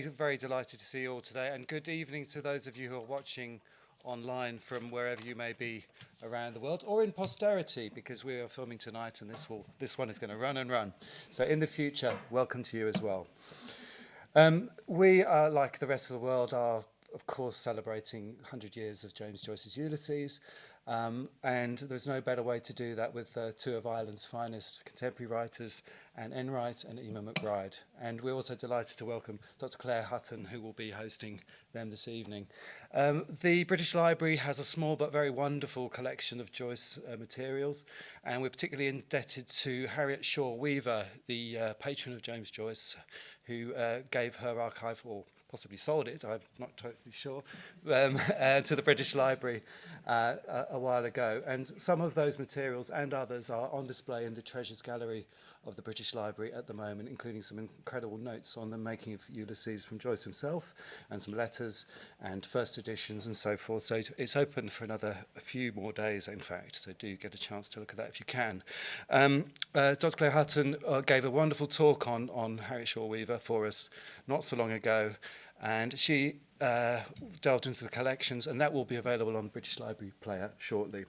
very, very delighted to see you all today and good evening to those of you who are watching online from wherever you may be around the world or in posterity because we are filming tonight and this will this one is going to run and run. So in the future welcome to you as well. Um, we are like the rest of the world are of course celebrating 100 years of James Joyce's Ulysses. Um, and there's no better way to do that with uh, two of Ireland's finest contemporary writers, Anne Enright and Emma McBride. And we're also delighted to welcome Dr. Claire Hutton, who will be hosting them this evening. Um, the British Library has a small but very wonderful collection of Joyce uh, materials, and we're particularly indebted to Harriet Shaw Weaver, the uh, patron of James Joyce, who uh, gave her archival possibly sold it, I'm not totally sure, um, uh, to the British Library uh, a, a while ago. And some of those materials and others are on display in the Treasures Gallery of the British Library at the moment, including some incredible notes on the making of Ulysses from Joyce himself, and some letters and first editions and so forth. So it's open for another a few more days, in fact, so do get a chance to look at that if you can. Um, uh, Dr. Claire Hutton uh, gave a wonderful talk on, on Harriet Shaw Weaver for us not so long ago, and she uh, delved into the collections, and that will be available on the British Library Player shortly.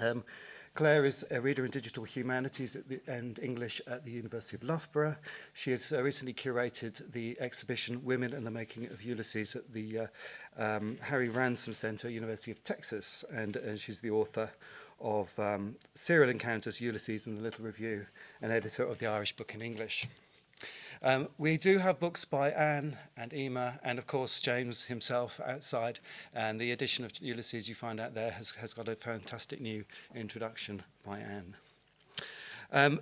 Um, Clare is a reader in digital humanities the, and English at the University of Loughborough. She has uh, recently curated the exhibition Women and the Making of Ulysses at the uh, um, Harry Ransom Center, University of Texas, and, and she's the author of um, Serial Encounters, Ulysses and the Little Review, and editor of the Irish Book in English. Um, we do have books by Anne and Eimear and of course James himself outside, and the edition of Ulysses you find out there has, has got a fantastic new introduction by Anne. Um,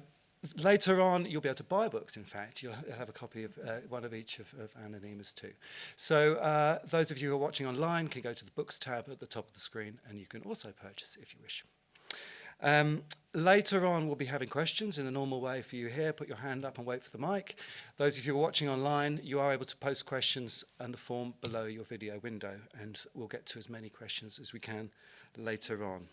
later on, you'll be able to buy books, in fact. You'll have a copy of uh, one of each of, of Anne and Eimear's too. So uh, those of you who are watching online can go to the Books tab at the top of the screen, and you can also purchase if you wish. Um, Later on, we'll be having questions in the normal way for you here. Put your hand up and wait for the mic. Those of you watching online, you are able to post questions in the form below your video window, and we'll get to as many questions as we can later on.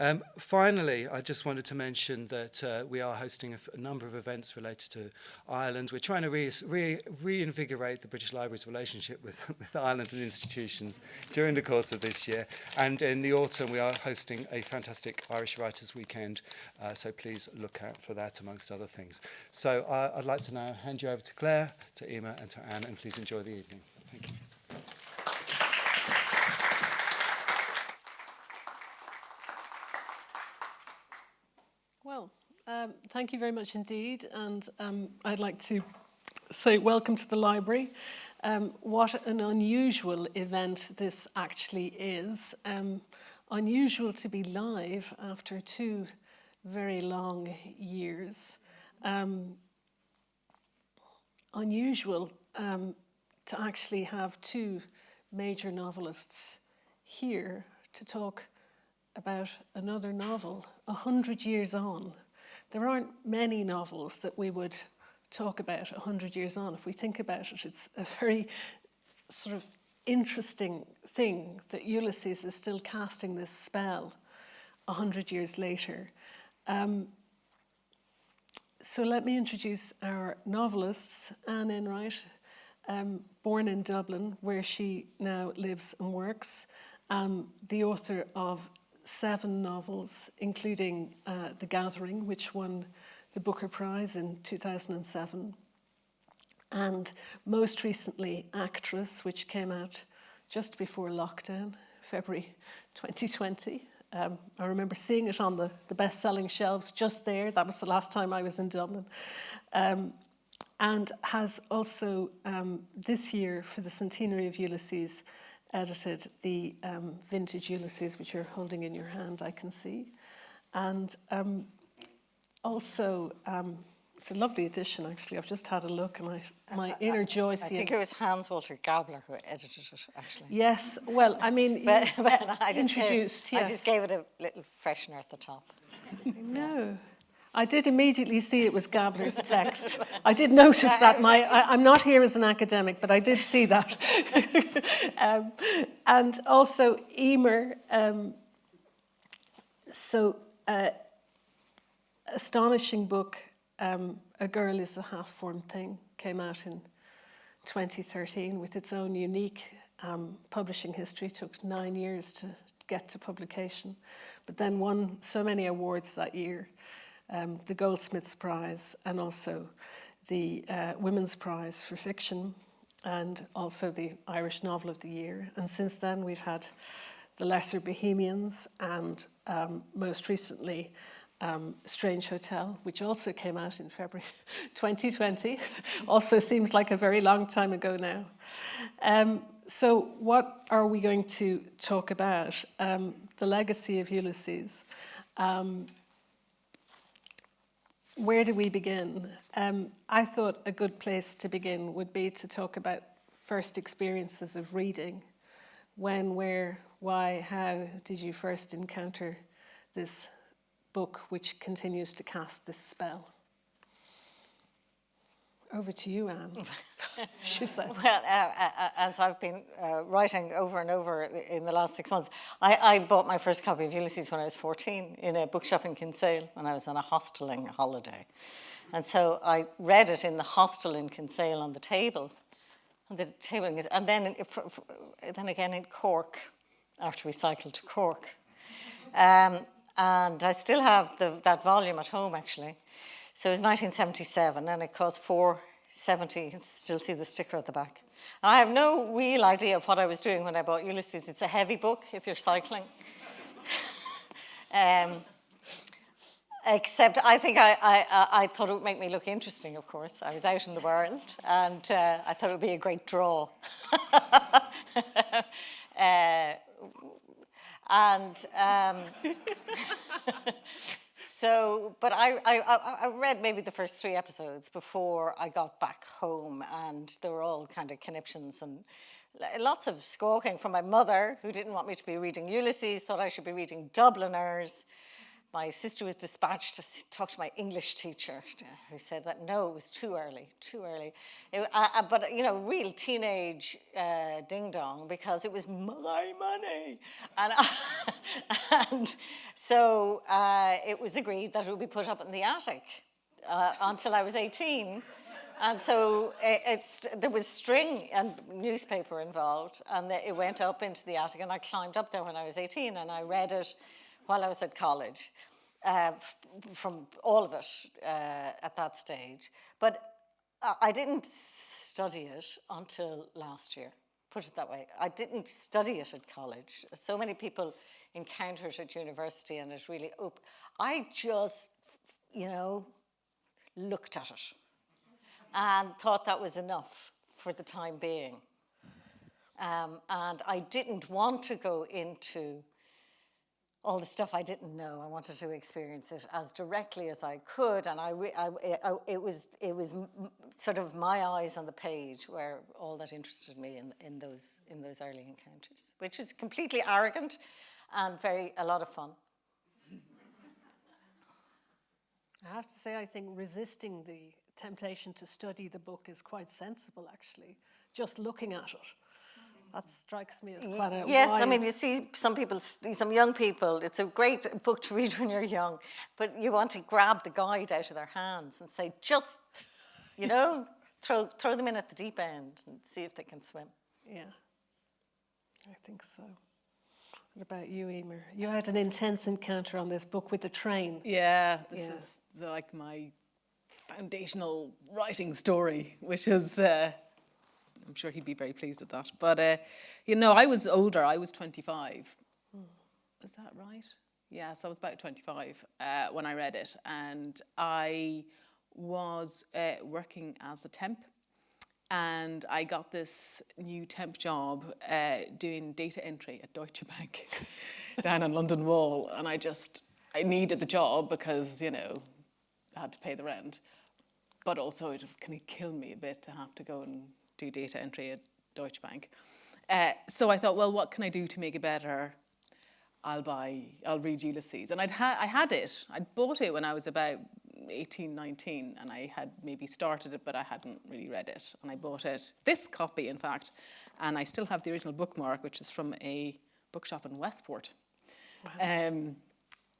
Um, finally, I just wanted to mention that uh, we are hosting a, a number of events related to Ireland. We're trying to re re reinvigorate the British Library's relationship with, with Ireland and institutions during the course of this year. And in the autumn, we are hosting a fantastic Irish Writers Weekend. Uh, so please look out for that, amongst other things. So uh, I'd like to now hand you over to Claire, to Emma and to Anne, and please enjoy the evening. Thank you. Um, thank you very much indeed, and um, I'd like to say welcome to the library. Um, what an unusual event this actually is. Um, unusual to be live after two very long years. Um, unusual um, to actually have two major novelists here to talk about another novel a hundred years on. There aren't many novels that we would talk about 100 years on. If we think about it, it's a very sort of interesting thing that Ulysses is still casting this spell 100 years later. Um, so let me introduce our novelists, Anne Enright, um, born in Dublin, where she now lives and works, um, the author of seven novels, including uh, The Gathering, which won the Booker Prize in 2007, and most recently Actress, which came out just before lockdown, February 2020. Um, I remember seeing it on the, the best-selling shelves just there. That was the last time I was in Dublin. Um, and has also, um, this year, for the centenary of Ulysses, edited the um, vintage Ulysses, which you're holding in your hand, I can see. And um, also, um, it's a lovely edition, actually. I've just had a look and I, my inner Joyce. I think it was Hans Walter Gabler who edited it, actually. Yes, well, I mean, but, but I introduced, gave, yes. I just gave it a little freshener at the top. no. I did immediately see it was Gabler's text. I did notice that. My, I, am not here as an academic, but I did see that. um, and also Eimear. Um, so, uh, astonishing book, um, A Girl is a Half-Formed Thing, came out in 2013 with its own unique um, publishing history. It took nine years to get to publication, but then won so many awards that year. Um, the Goldsmiths Prize and also the uh, Women's Prize for Fiction and also the Irish Novel of the Year. And since then we've had the Lesser Bohemians and um, most recently um, Strange Hotel, which also came out in February 2020. also seems like a very long time ago now. Um, so what are we going to talk about? Um, the legacy of Ulysses. Where do we begin? Um, I thought a good place to begin would be to talk about first experiences of reading. When, where, why, how did you first encounter this book which continues to cast this spell? Over to you, Anne. she said. Well, uh, uh, as I've been uh, writing over and over in the last six months, I, I, bought my first copy of Ulysses when I was 14 in a bookshop in Kinsale when I was on a hosteling holiday. And so I read it in the hostel in Kinsale on the table, on the table, and then, then again in Cork, after we cycled to Cork. Um, and I still have the, that volume at home, actually. So it was 1977 and it cost 470. You can still see the sticker at the back. And I have no real idea of what I was doing when I bought Ulysses. It's a heavy book if you're cycling. um, except I think I, I, I, thought it would make me look interesting, of course. I was out in the world and uh, I thought it would be a great draw. uh, and um, So, but I, I, I read maybe the first three episodes before I got back home and there were all kind of conniptions and lots of squawking from my mother who didn't want me to be reading Ulysses, thought I should be reading Dubliners my sister was dispatched to talk to my English teacher, who said that no, it was too early, too early. It, uh, uh, but you know, real teenage uh, ding dong because it was my money, and and so uh, it was agreed that it would be put up in the attic uh, until I was 18. And so it, it's, there was string and newspaper involved, and it went up into the attic, and I climbed up there when I was 18, and I read it while I was at college, uh, from all of it uh, at that stage. But I didn't study it until last year, put it that way. I didn't study it at college. So many people encounter it at university and it really, op I just, you know, looked at it and thought that was enough for the time being. Um, and I didn't want to go into all the stuff I didn't know. I wanted to experience it as directly as I could, and I, I, I it was it was sort of my eyes on the page where all that interested me in in those in those early encounters, which was completely arrogant and very a lot of fun. I have to say, I think resisting the temptation to study the book is quite sensible, actually. Just looking at it that strikes me as quite a Yes, wise... I mean, you see some people, some young people, it's a great book to read when you're young, but you want to grab the guide out of their hands and say, just, you know, throw, throw them in at the deep end and see if they can swim. Yeah, I think so. What about you, Eimear? You had an intense encounter on this book with the train. Yeah, this yeah. is like my foundational writing story, which is uh, I'm sure he'd be very pleased at that. But, uh, you know, I was older. I was 25. Hmm. Is that right? Yes, I was about 25 uh, when I read it. And I was uh, working as a temp. And I got this new temp job uh, doing data entry at Deutsche Bank down on London Wall. And I just, I needed the job because, you know, I had to pay the rent. But also it was going to kill me a bit to have to go and do data entry at Deutsche Bank. Uh, so I thought, well, what can I do to make it better? I'll buy, I'll read Ulysses. And I'd ha I had it, I'd bought it when I was about 18, 19, and I had maybe started it, but I hadn't really read it. And I bought it, this copy, in fact, and I still have the original bookmark, which is from a bookshop in Westport. Wow. Um,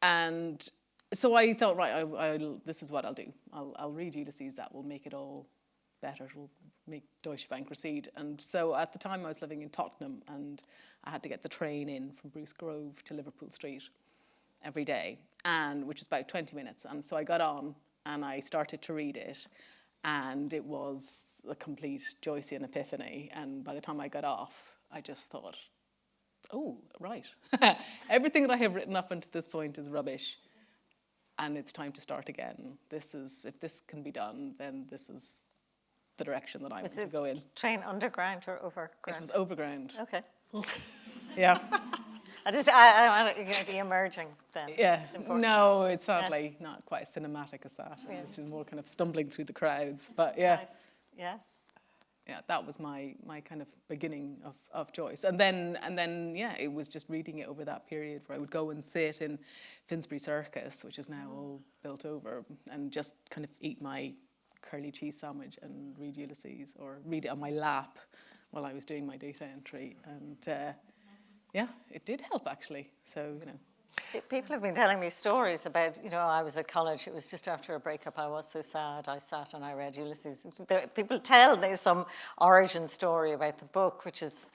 and so I thought, right, I, this is what I'll do. I'll, I'll read Ulysses, that will make it all better, it will make Deutsche Bank recede. And so at the time I was living in Tottenham and I had to get the train in from Bruce Grove to Liverpool Street every day, and which was about 20 minutes. And so I got on and I started to read it, and it was a complete Joycean epiphany. And by the time I got off, I just thought, oh, right. Everything that I have written up until this point is rubbish. And it's time to start again. This is, if this can be done, then this is the direction that I Was to go in. train underground or It overground? was overground. Okay. Yeah. I just, I, I want to be emerging then. Yeah. It's. No, it's sadly not quite as cinematic as that. It's just more kind of stumbling through the crowds. But yeah. Nice. Yeah. yeah, that was my my kind of beginning of, of Joyce. And then and then yeah, it was just reading it over that period where I would go and sit in Finsbury Circus, which is now all built over, and just kind of eat my curly cheese sandwich and read Ulysses or read it on my lap while I was doing my data entry. And uh, yeah, it did help actually. So, you know. People have been telling me stories about, you know, I was at college, it was just after a breakup, I was so sad, I sat and I read Ulysses. People tell me some origin story about the book, which is,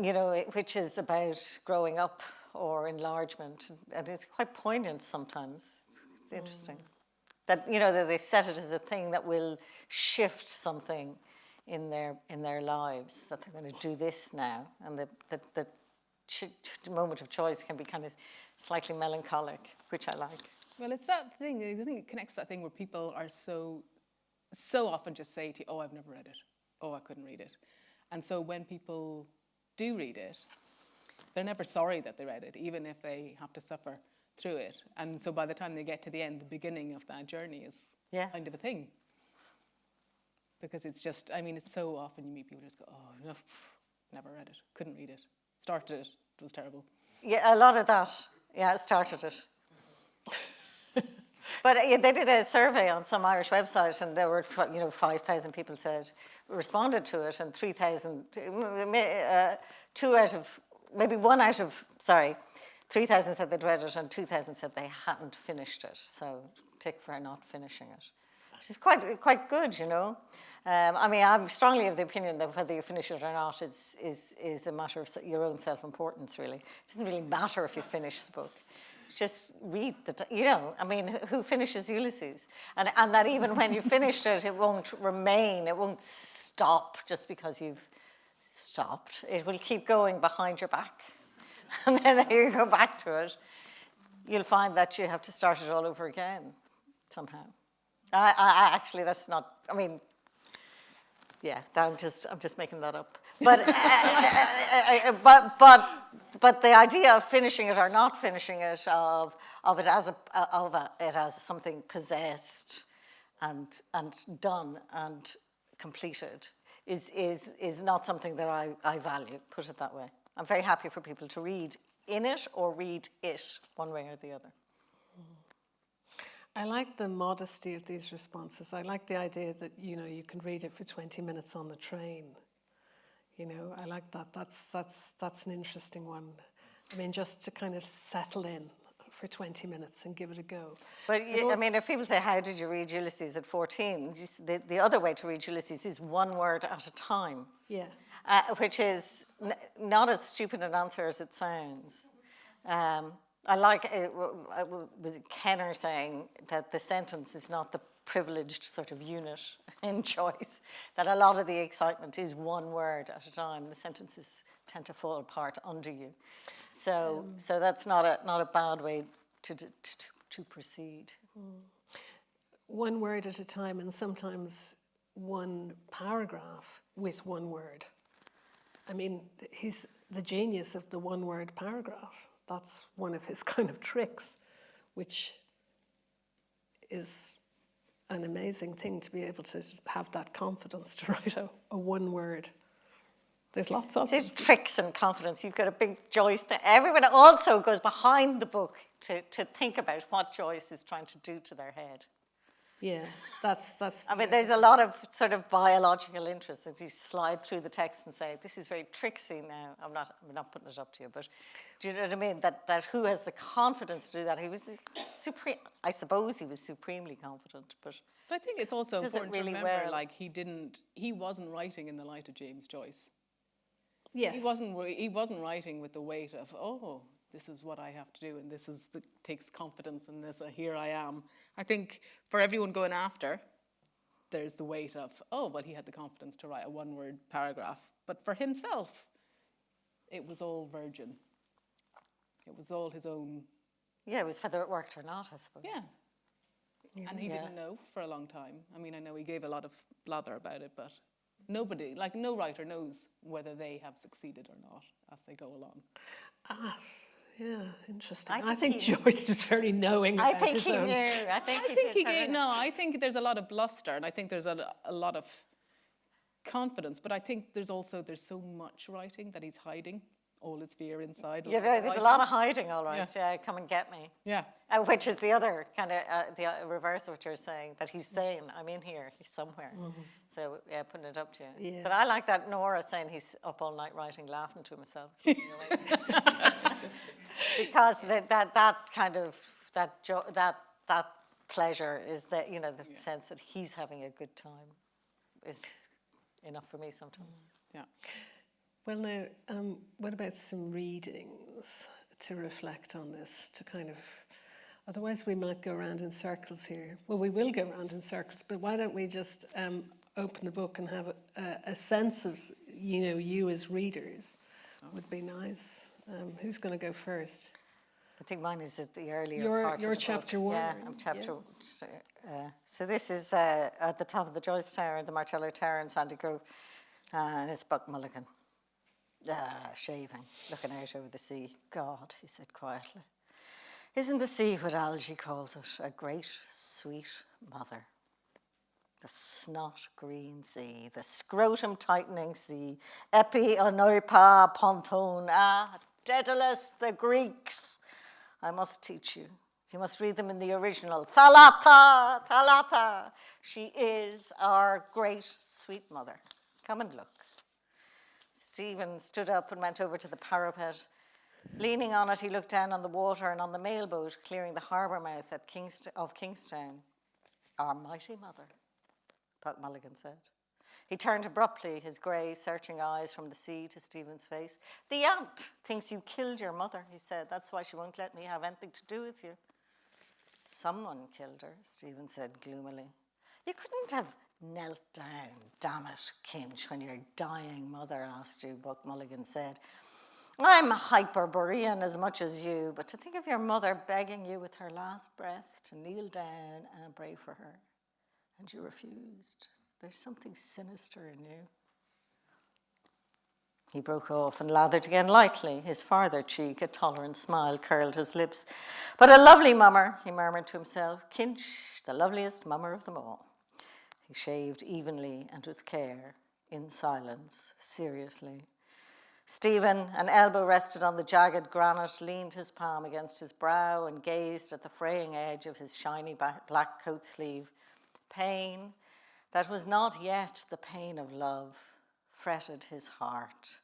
you know, which is about growing up or enlargement, and it's quite poignant sometimes. It's, it's interesting. That, you know, that they set it as a thing that will shift something in their, in their lives, that they're going to do this now, and the, that ch- ch- moment of choice can be kind of slightly melancholic, which I like. Well, it's that thing. I think it connects that thing where people are so, so often just say to you, "Oh, I've never read it. Oh, I couldn't read it," and so when people do read it, they're never sorry that they read it, even if they have to suffer through it. And so by the time they get to the end, the beginning of that journey is Yeah. kind of a thing. Because it's just, I mean, it's so often you meet people who just go, "Oh, no, never read it. Couldn't read it. Started it. It was terrible." Yeah, a lot of that. Yeah, it started it. but uh, they did a survey on some Irish website, and there were you know five thousand people said responded to it, and three thousand, uh, two out of maybe one out of sorry, three thousand said they'd read it, and two thousand said they hadn't finished it. So tick for not finishing it, which is quite quite good, you know. Um, I mean, I'm strongly of the opinion that whether you finish it or not is, is, is a matter of your own self-importance, really. It doesn't really matter if you finish the book. Just read the, you know, I mean, who- who finishes Ulysses? And, and that even when you finished it, it won't remain, it won't stop just because you've stopped. It will keep going behind your back. And then you go back to it, you'll find that you have to start it all over again somehow. I, I, actually, that's not, I mean, yeah, I'm just I'm just making that up. But uh, but but but the idea of finishing it or not finishing it of of it as a of a, it as something possessed and and done and completed is is is not something that I, I value. Put it that way. I'm very happy for people to read in it or read it one way or the other. I like the modesty of these responses. I like the idea that you know you can read it for 20 minutes on the train. You know, I like that. That's that's that's an interesting one. I mean, just to kind of settle in for 20 minutes and give it a go. But you, I mean, if people say, "How did you read Ulysses at 14?" The, the other way to read Ulysses is one word at a time, Yeah. Uh, which is n- not as stupid an answer as it sounds. Um, I like it, w- w- w- was Kenner saying that the sentence is not the privileged sort of unit in Joyce. That a lot of the excitement is one word at a time. The sentences tend to fall apart under you. So, so that's not a not a bad way to to, to, to proceed. One word at a time, and sometimes one paragraph with one word. I mean, he's the genius of the one word paragraph. That's one of his kind of tricks, which is an amazing thing to be able to have that confidence to write a, a one word. There's lots of it. tricks and confidence. You've got a big Joyce. That everyone also goes behind the book to, to think about what Joyce is trying to do to their head. Yeah, that's, that's. I mean, there's a lot of sort of biological interest that you slide through the text and say, this is very tricksy now. I'm not, I'm not putting it up to you, but do you know what I mean? That, that who has the confidence to do that? He was supreme, I suppose he was supremely confident, but But I think it's also important really to remember, well. like he didn't, he wasn't writing in the light of James Joyce. Yes. He wasn't. He wasn't writing with the weight of, oh, this is what I have to do, and this is the, takes confidence in this. Uh, here I am. I think for everyone going after, there's the weight of, oh, well, he had the confidence to write a one-word paragraph, but for himself, it was all virgin. It was all his own. yeah, it was whether it worked or not, I suppose. Yeah. And he Yeah. didn't know for a long time. I mean, I know he gave a lot of blather about it, but nobody, like no writer knows whether they have succeeded or not as they go along. Yeah, interesting. I I think, think he- Joyce was very knowing I about think his he own. knew. I think I he think did he gave, a- no, I think there's a lot of bluster and I think there's a, a lot of confidence, but I think there's also, there's so much writing that he's hiding all his fear inside. Yeah, there- there's a lot of hiding, all right. Yeah. Yeah, come and get me. Yeah. Uh, which is the other kind of uh, the uh, reverse of what you're saying. That he's saying, "I'm in here, he's somewhere." So yeah, putting it up to you. Yeah. But I like that Nora saying he's up all night writing, laughing to himself. because that, that that kind of that jo- that that pleasure is that you know the sense that he's having a good time is enough for me sometimes. Yeah. Well, now, um, what about some readings to reflect on this, to kind of, otherwise we might go around in circles here. Well, we will go around in circles, but why don't we just um, open the book and have a, a, sense of, you know, you as readers would be nice. Um, who's going to go first? I think mine is at the earlier Your- part your the book. chapter one, Yeah. I'm chapter. Uh, so this is uh, at the top of the Joyce Tower, the Martello Tower in Sandycove, and it's Buck Mulligan, ah, shaving, looking out over the sea. God, he said quietly, isn't the sea what Algy calls it? A great, sweet mother. The snot green sea, the scrotum tightening sea, epi oinopa ponton, ah, Dedalus, the Greeks. I must teach you. You must read them in the original. Thalatta, Thalatta. She is our great sweet mother. Come and look. Stephen stood up and went over to the parapet. Leaning on it, he looked down on the water and on the mailboat clearing the harbour mouth at Kingst- of Kingstown. Our mighty mother, Buck Mulligan said. He turned abruptly, his grey, searching eyes from the sea to Stephen's face. The aunt thinks you killed your mother, he said. That's why she won't let me have anything to do with you. Someone killed her, Stephen said gloomily. You couldn't have knelt down, damn it, Kinch, when your dying mother asked you, Buck Mulligan said. I'm a Hyperborean as much as you, but to think of your mother begging you with her last breath to kneel down and pray for her, and you refused. There's something sinister in you. He broke off and lathered again lightly. His farther cheek, a tolerant smile, curled his lips. But a lovely mummer, he murmured to himself. Kinch, the loveliest mummer of them all. He shaved evenly and with care, in silence, seriously. Stephen, an elbow rested on the jagged granite, leaned his palm against his brow and gazed at the fraying edge of his shiny black coat sleeve. Pain that was not yet the pain of love fretted his heart.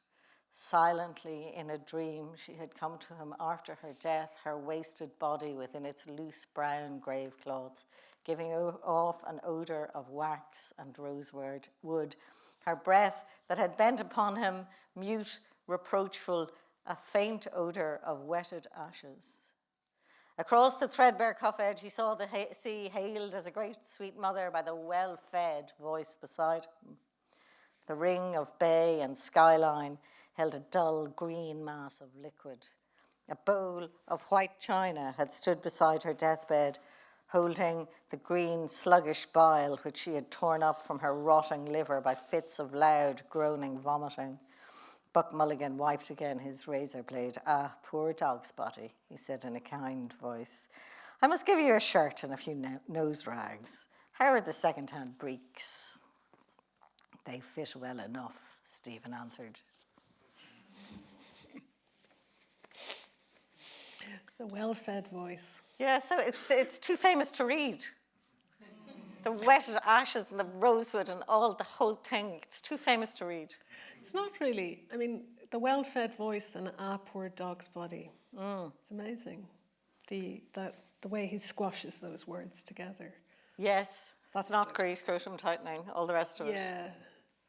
Silently, in a dream, she had come to him after her death, her wasted body within its loose brown grave cloths, giving off an odour of wax and rosewood, wood. Her breath that had bent upon him, mute, reproachful, a faint odour of wetted ashes. Across the threadbare cuff edge, he saw the ha- sea hailed as a great sweet mother by the well fed voice beside him. The ring of bay and skyline held a dull green mass of liquid. A bowl of white china had stood beside her deathbed, holding the green, sluggish bile which she had torn up from her rotting liver by fits of loud, groaning vomiting. Buck Mulligan wiped again his razor blade. Ah, poor dog's body, he said in a kind voice. I must give you a shirt and a few no- nose rags. How are the second hand breeks? They fit well enough, Stephen answered. The well fed voice. Yeah, so it's, it's too famous to read. the wetted ashes and the rosewood and all the whole thing. It's too famous to read. It's not really. I mean, the well-fed voice and our poor dog's body. Mm. It's amazing. The that the way he squashes those words together. Yes, that's not grease, scrotum tightening, all the rest of it. Yeah,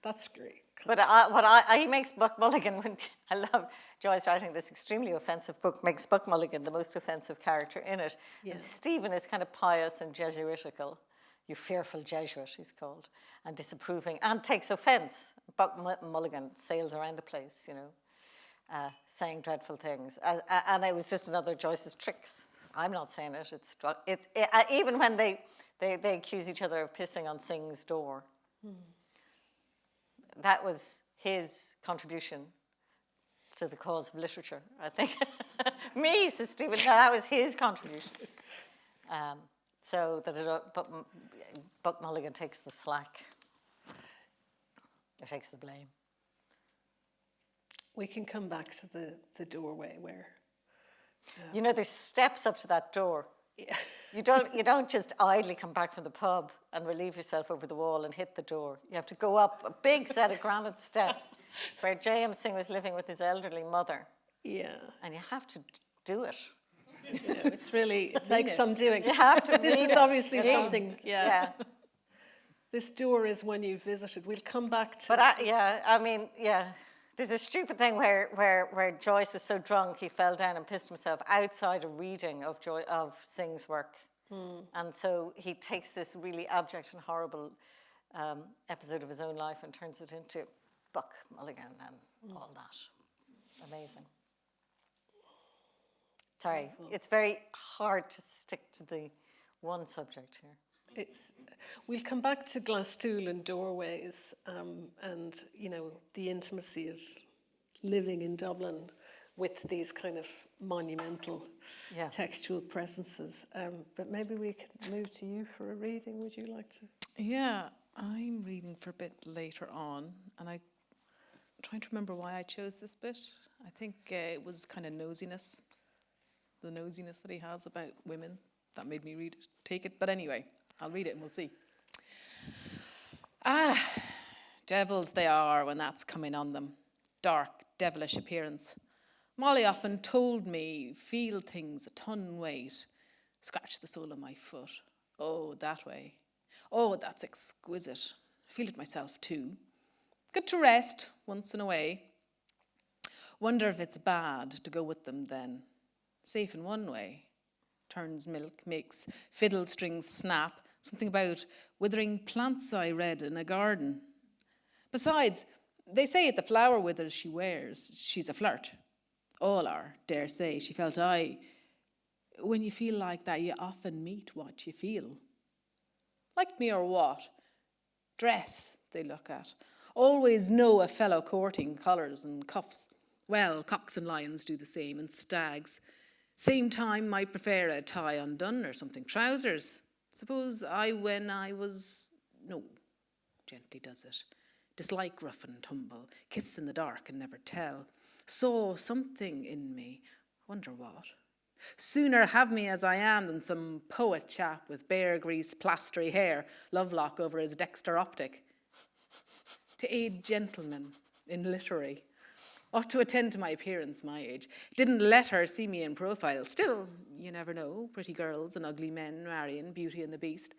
that's great. But I, what I, I, he makes Buck Mulligan, I love Joyce writing this extremely offensive book, makes Buck Mulligan the most offensive character in it. Yeah. And Stephen is kind of pious and Jesuitical. You fearful Jesuit, he's called, and disapproving, and takes offense. Buck Mu- Mulligan sails around the place, you know, uh, saying dreadful things. Uh, uh, and it was just another Joyce's tricks. I'm not saying it. It's, it's it, uh, even when they, they, they accuse each other of pissing on Synge's door that was his contribution to the cause of literature, I think. Me, says Stephen, no, that was his contribution. Um, so that it, uh, but Buck Mulligan takes the slack, or takes the blame. We can come back to the, the doorway where You know, there's steps up to that door. Yeah, You don't, you don't just idly come back from the pub and relieve yourself over the wall and hit the door. You have to go up a big set of granite steps where J.M. Synge was living with his elderly mother, yeah. and you have to do it. You know, it's really it takes some doing. You have to this is it, obviously something. Yeah. Yeah. This door is when you visited. We'll come back to. But I, yeah, I mean, yeah. There's a stupid thing where, where, where Joyce was so drunk he fell down and pissed himself outside a reading of Joy, of Synge's work. And so he takes this really abject and horrible um, episode of his own life and turns it into Buck Mulligan and all that. Amazing. Sorry, it's very hard to stick to the one subject here. It's, we'll come back to Glasthule and doorways um, and, you know, the intimacy of living in Dublin with these kind of monumental Yeah. textual presences. Um, but maybe we could move to you for a reading. Would you like to? Yeah, I'm reading for a bit later on, and I'm trying to remember why I chose this bit. I think uh, it was kind of nosiness, the nosiness that he has about women that made me read it, take it. But anyway, I'll read it and we'll see. Ah, devils they are when that's coming on them. Dark, devilish appearance. Molly often told me, feel things a ton weight. Scratch the sole of my foot. Oh, that way. Oh, that's exquisite. I feel it myself too. Good to rest once in a way. Wonder if it's bad to go with them then. Safe in one way. Turns milk, makes fiddle strings snap. Something about withering plants I read in a garden. Besides, they say at the flower withers she wears, she's a flirt. All are, dare say, she felt I. When you feel like that, you often meet what you feel. Like me or what? Dress, they look at. Always know a fellow courting collars and cuffs. Well, cocks and lions do the same, and stags. Same time might prefer a tie undone or something. Trousers. Suppose I, when I was. No, gently does it. Dislike rough and tumble, kiss in the dark and never tell. Saw something in me, wonder what. Sooner have me as I am than some poet chap with bear grease, plastery hair, lovelock over his dexter optic. To aid gentlemen in literary, ought to attend to my appearance, my age. Didn't let her see me in profile. Still, you never know, pretty girls and ugly men marrying Beauty and the Beast.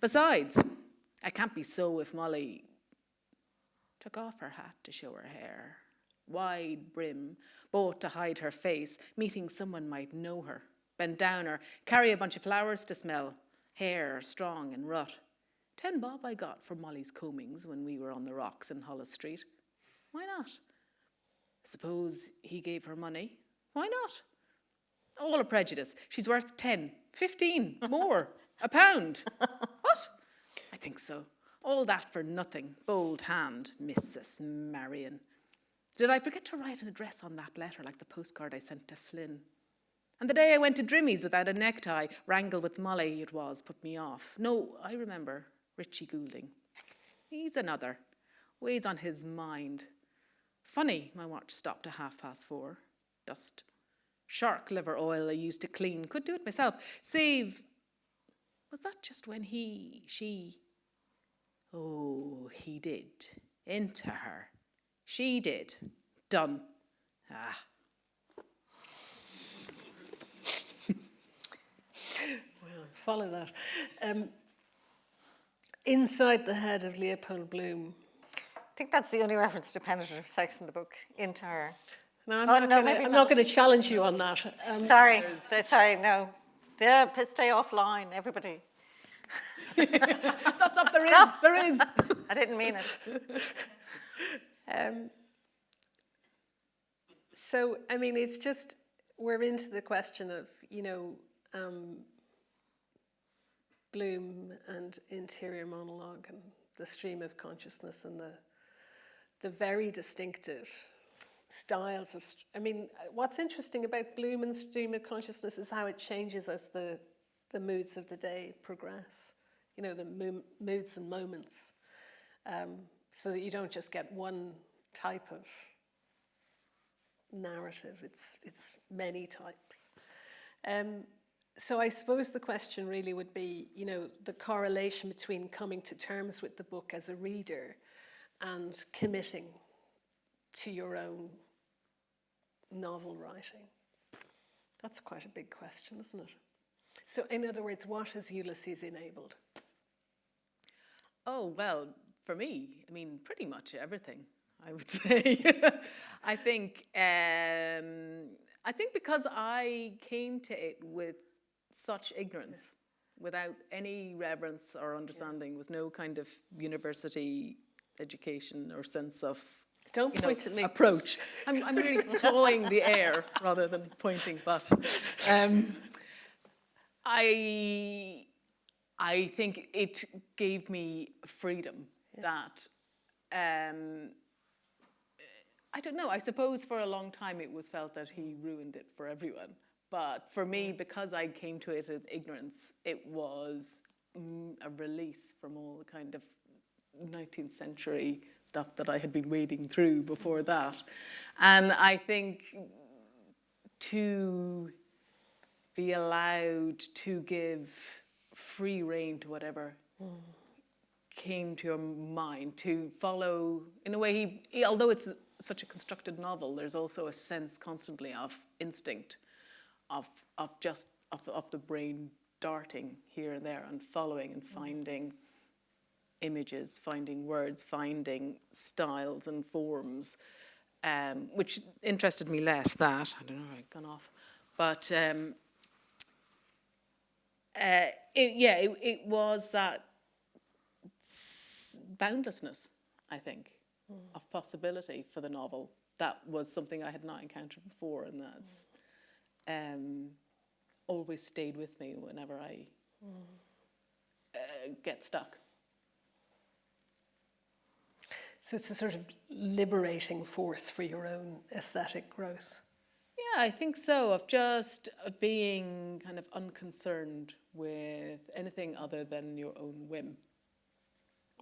Besides, I can't be so if Molly took off her hat to show her hair. Wide brim, bought to hide her face, meeting someone might know her. Bend down or carry a bunch of flowers to smell. Hair strong and rut. Ten bob I got for Molly's combings when we were on the rocks in Holles Street. Why not? Suppose he gave her money. Why not? All a prejudice. She's worth ten, fifteen, more, a pound. What? I think so. All that for nothing. Bold hand, Mrs. Marion. Did I forget to write an address on that letter like the postcard I sent to Flynn? And the day I went to Drimmie's without a necktie, wrangle with Molly it was, put me off. No, I remember, Richie Goulding. He's another. Weighs on his mind. Funny, my watch stopped at half past four. Dust. Shark liver oil I used to clean. Could do it myself. Save was that just when he, she, oh, he did, into her. She did. Done. Ah. Well, follow that. Um, inside the head of Leopold Bloom. I think that's the only reference to penetrative sex in the book, into her. Now, I'm Oh, not no, I'm not. going to challenge you on that. Um, Sorry, so- sorry, no. Yeah, stay offline, everybody. Stop, stop, there is, there is. I didn't mean it. Um, so, I mean, it's just, we're into the question of, you know, um, Bloom and interior monologue and the stream of consciousness and the, the very distinctive styles of, I mean, what's interesting about Bloom and stream of consciousness is how it changes as the, the moods of the day progress, you know, the mo- moods and moments um, so that you don't just get one type of narrative. It's it's many types. Um, so I suppose the question really would be, you know, the correlation between coming to terms with the book as a reader and committing to your own novel writing. That's quite a big question, isn't it? So, in other words, what has Ulysses enabled? Oh, well, for me, I mean, pretty much everything, I would say. I think, um, I think because I came to it with such ignorance, without any reverence or understanding, with no kind of university education or sense of Don't you know, point at me. approach. I'm, I'm really clawing the air rather than pointing, but um, I, I think it gave me freedom that, um, I don't know, I suppose for a long time it was felt that he ruined it for everyone. But for me, because I came to it with ignorance, it was mm, a release from all the kind of 19th century stuff that I had been wading through before that. And I think to be allowed to give free rein to whatever came to your mind, to follow, in a way, he, he- although it's such a constructed novel, there's also a sense constantly of instinct, of, of just, of, of the brain darting here and there and following and mm. finding images, finding words, finding styles and forms, um, which interested me less. That I don't know, I've gone off, but um, uh, it, yeah, it, it was that boundlessness, I think, of possibility for the novel. That was something I had not encountered before, and that's um, always stayed with me whenever I uh, get stuck. So it's a sort of liberating force for your own aesthetic growth. Yeah, I think so. Of just uh, being kind of unconcerned with anything other than your own whim.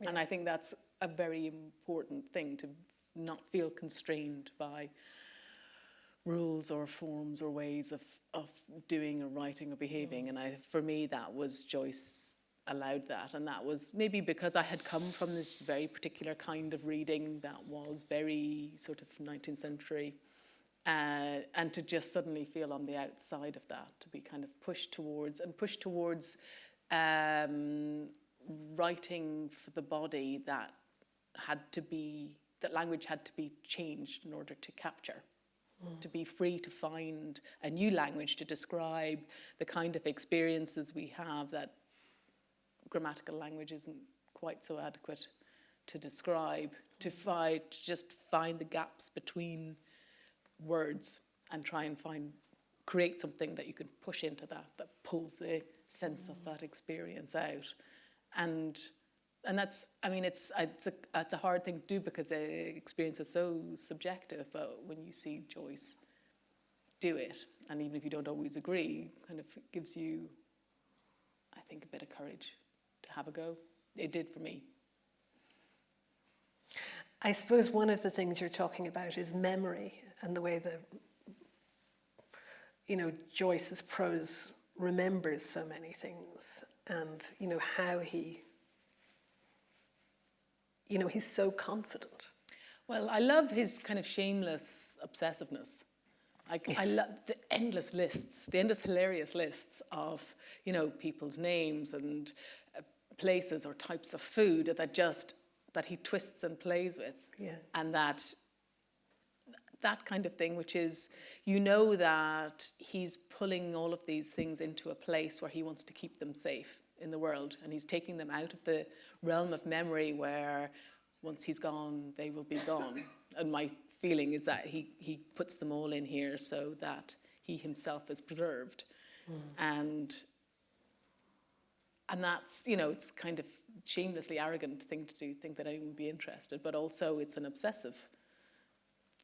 And I think that's a very important thing to not feel constrained by rules or forms or ways of, of doing or writing or behaving. And I, for me, that was Joyce allowed that. And that was maybe because I had come from this very particular kind of reading that was very sort of 19th century. Uh, and to just suddenly feel on the outside of that, to be kind of pushed towards and pushed towards um, writing for the body that had to be, that language had to be changed in order to capture to be free to find a new language to describe the kind of experiences we have that grammatical language isn't quite so adequate to describe, to find, to just find the gaps between words and try and find, create something that you can push into that, that pulls the sense of that experience out. And and that's, I mean, it's it's a it's a hard thing to do because the experience is so subjective. But when you see Joyce do it, and even if you don't always agree, kind of gives you, I think, a bit of courage have a go. It did for me. I suppose one of the things you're talking about is memory and the way that, you know, Joyce's prose remembers so many things and, you know, how he, you know, he's so confident. Well, I love his kind of shameless obsessiveness. I, I love the endless lists, the endless hilarious lists of, you know, people's names and places or types of food that just, that he twists and plays with. Yeah. And that, that kind of thing, which is, you know that he's pulling all of these things into a place where he wants to keep them safe in the world. And he's taking them out of the realm of memory where once he's gone, they will be gone. And my feeling is that he, he puts them all in here so that he himself is preserved. Hmm. And and that's, you know, it's kind of shamelessly arrogant thing to do, think that anyone would be interested, but also it's an obsessive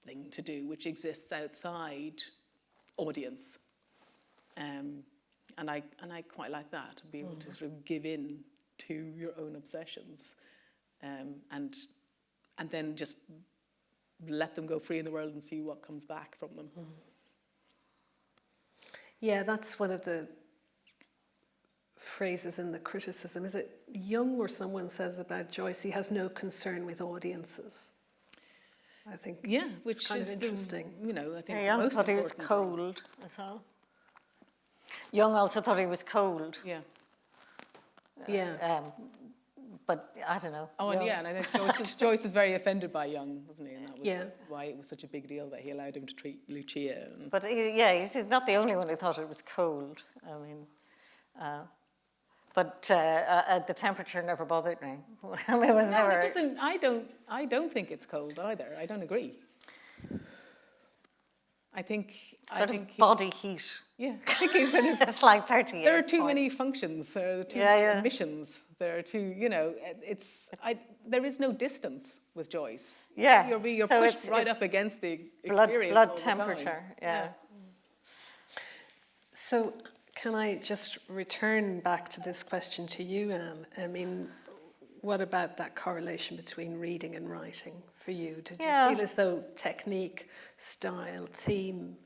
thing to do, which exists outside audience. Um, and I and I quite like that, to be able to sort of give in to your own obsessions, um, and and then just let them go free in the world and see what comes back from them. Yeah, that's one of the phrases in the criticism. Is it Jung or someone says about Joyce, he has no concern with audiences? I think Yeah, which kind of is the- interesting. you know, I think Yeah, Jung most thought he was cold as well. Jung also thought he was cold, Yeah. yeah. um, but I don't know. Oh, and yeah, and I think Joyce was, Joyce was very offended by Jung, wasn't he? And that was Yeah. why it was such a big deal that he allowed him to treat Lucia. And, But he, yeah, he's, he's not the only one who thought it was cold. I mean, uh, but uh, uh, the temperature never bothered me. I it was no, never. it doesn't. I don't. I don't think it's cold either. I don't agree. I think. I Sort think. of he- body heat. yeah. I think kind of. It's like 38. There are too point. many functions. There are too Yeah, many yeah. missions. There are too. You know, it's. I. There is no distance with Joyce. Yeah, You're, you're so pushed it's- right it's up against the blood, experience blood all the time. temperature. Yeah. So can I just return back to this question to you, Anne? I mean, what about that correlation between reading and writing for you? Did Yeah. you feel as though technique, style, theme?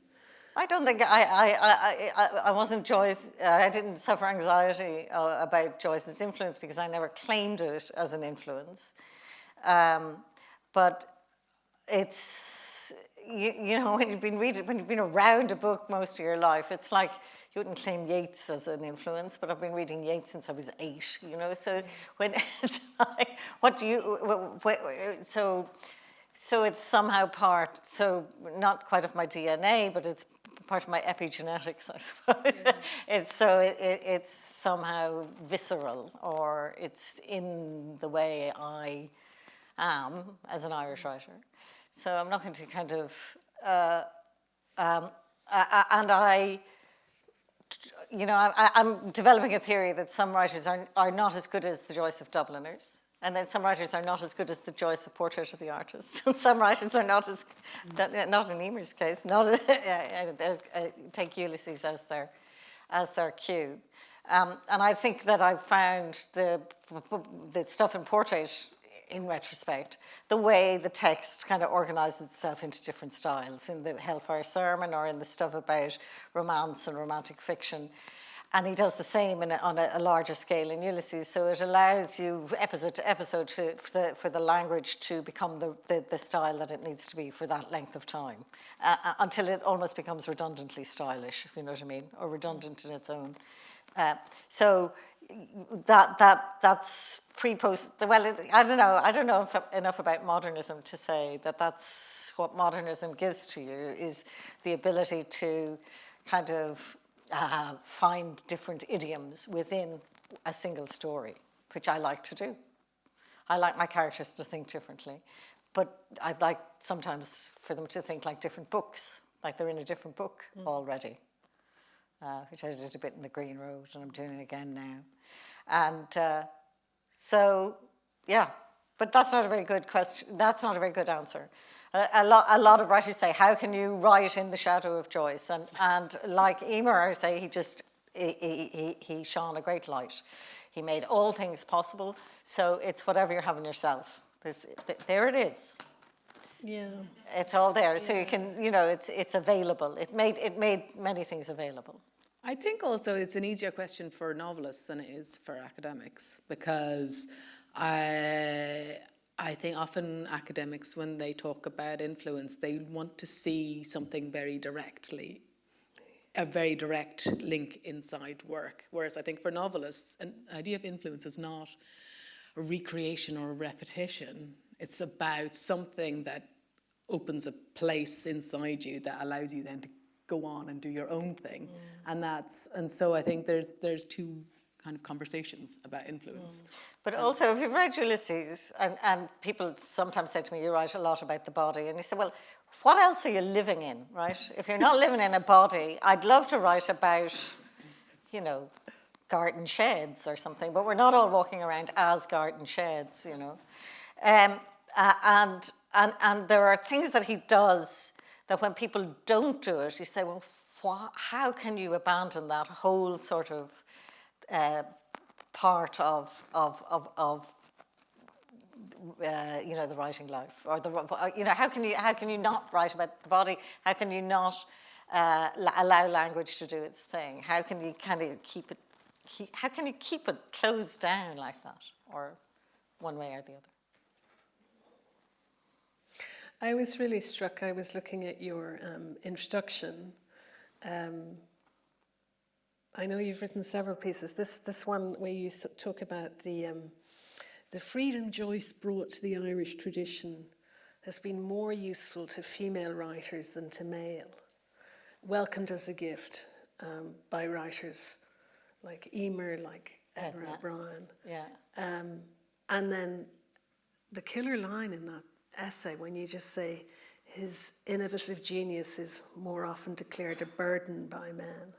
I don't think I, I, I, I, I wasn't Joyce, uh, I didn't suffer anxiety uh, about Joyce's influence because I never claimed it as an influence. Um, but it's, you, you know, when you've been reading, when you've been around a book most of your life, it's like you wouldn't claim Yeats as an influence, but I've been reading Yeats since I was eight, you know, so mm. when it's like, what do you, so, so it's somehow part, so not quite of my DNA, but it's part of my epigenetics, I suppose. Mm. it's so it, it, it's somehow visceral, or it's in the way I am as an Irish writer. So I'm not going to kind of, uh, um, uh, uh, and I, you know, I, I'm developing a theory that some writers are, are not as good as the Joyce of Dubliners. And then some writers are not as good as the Joyce of Portrait of the Artist. And some writers are not as, not in Eimear's case, not, uh, take Ulysses as their, as their cue. Um, and I think that I've found the, the stuff in Portrait in retrospect, the way the text kind of organizes itself into different styles in the Hellfire Sermon or in the stuff about romance and romantic fiction. And he does the same a, on a, a, larger scale in Ulysses. So it allows you episode to episode to, for, the, for the language to become the, the, the, style that it needs to be for that length of time uh, uh, until it almost becomes redundantly stylish, if you know what I mean, or redundant in its own. Uh, so that that that's pre-post. Well, it, I don't know. I don't know if, enough about modernism to say that that's what modernism gives to you is the ability to kind of uh, find different idioms within a single story, which I like to do. I like my characters to think differently, but I'd like sometimes for them to think like different books, like they're in a different book mm. already. Uh, which I did a bit in the Green Road, and I'm doing it again now. And uh, so, yeah, but that's not a very good question. That's not a very good answer. A, a, lot, a lot of writers say, how can you write in the shadow of Joyce? And, and like Eimear, I say, he just, he, he, he shone a great light. He made all things possible. So it's whatever you're having yourself. There's, there it is. Yeah. It's all there. So you can, you know, it's, it's available. It made, it made many things available. I think also it's an easier question for novelists than it is for academics because I, I think often academics, when they talk about influence, they want to see something very directly, a very direct link inside work. Whereas I think for novelists, an idea of influence is not a recreation or a repetition. It's about something that opens a place inside you that allows you then to go on and do your own thing. And that's and so I think there's there's two kind of conversations about influence. But also, if you've read Ulysses, and, and people sometimes say to me, you write a lot about the body, and you say, well, what else are you living in, right? If you're not living in a body, I'd love to write about, you know, garden sheds or something, but we're not all walking around as garden sheds, you know. Um, uh, and, and, and there are things that he does that when people don't do it, you say, well, how can you abandon that whole sort of uh, part of, of, of, of uh, you know, the writing life, or the, uh, you know, how can you, how can you not write about the body? How can you not uh, allow language to do its thing? How can you kind of keep it, keep, how can you keep it closed down like that, or one way or the other? I was really struck. I was looking at your um, introduction. Um, I know you've written several pieces. This this one where you talk about the um, the freedom Joyce brought to the Irish tradition has been more useful to female writers than to male. Welcomed as a gift um, by writers like Eimear, like Edna. O'Brien. Yeah. Um, and then the killer line in that essay, when you just say his innovative genius is more often declared a burden by men,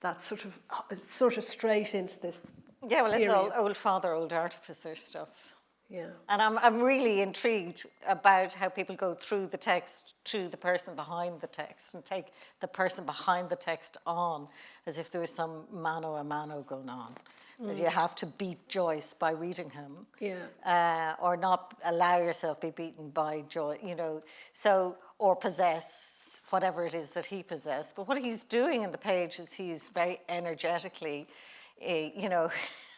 that's sort of uh, sort of straight into this. Yeah, well, it's all old father, old artificer stuff. Yeah, And I'm, I'm really intrigued about how people go through the text to the person behind the text and take the person behind the text on as if there was some mano a mano going on. That you have to beat Joyce by reading him. Yeah. Uh, or not allow yourself be beaten by Joy, you know, so, or possess whatever it is that he possessed. But what he's doing in the page is he's very energetically, uh, you know,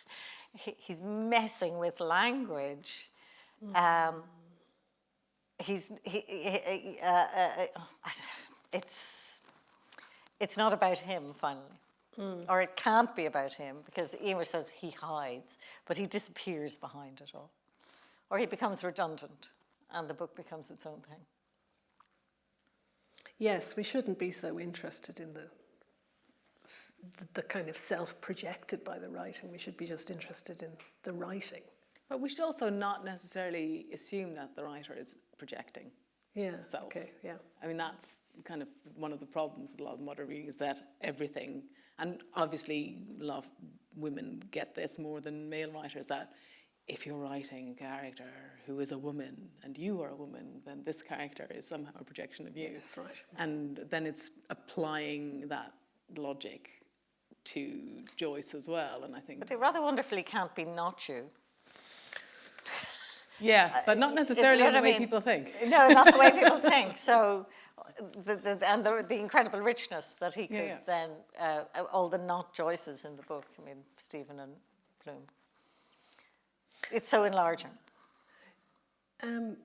he, he's messing with language. Um, he's he, he, he- uh, uh, uh, it's it's not about him finally, Hmm. or it can't be about him because Eimear says he hides, but he disappears behind it all, or he becomes redundant, and the book becomes its own thing. yes, we shouldn't be so interested in the the, the kind of self-projected by the writing. We should be just interested in the writing. But we should also not necessarily assume that the writer is projecting. Yeah. Self. Okay. Yeah. I mean, that's kind of one of the problems with a lot of modern reading is that everything, and obviously a lot of women get this more than male writers, that if you're writing a character who is a woman and you are a woman, then this character is somehow a projection of you. That's right. And then it's applying that logic to Joyce as well. And I think. But it rather wonderfully can't be not you. Yeah, but not necessarily know the what I way mean? people think. No, not the way people think. So, the, the, and the, the incredible richness that he could Yeah, yeah. then, uh, all the not Joyces in the book, I mean, Stephen and Bloom. It's so enlarging. Um,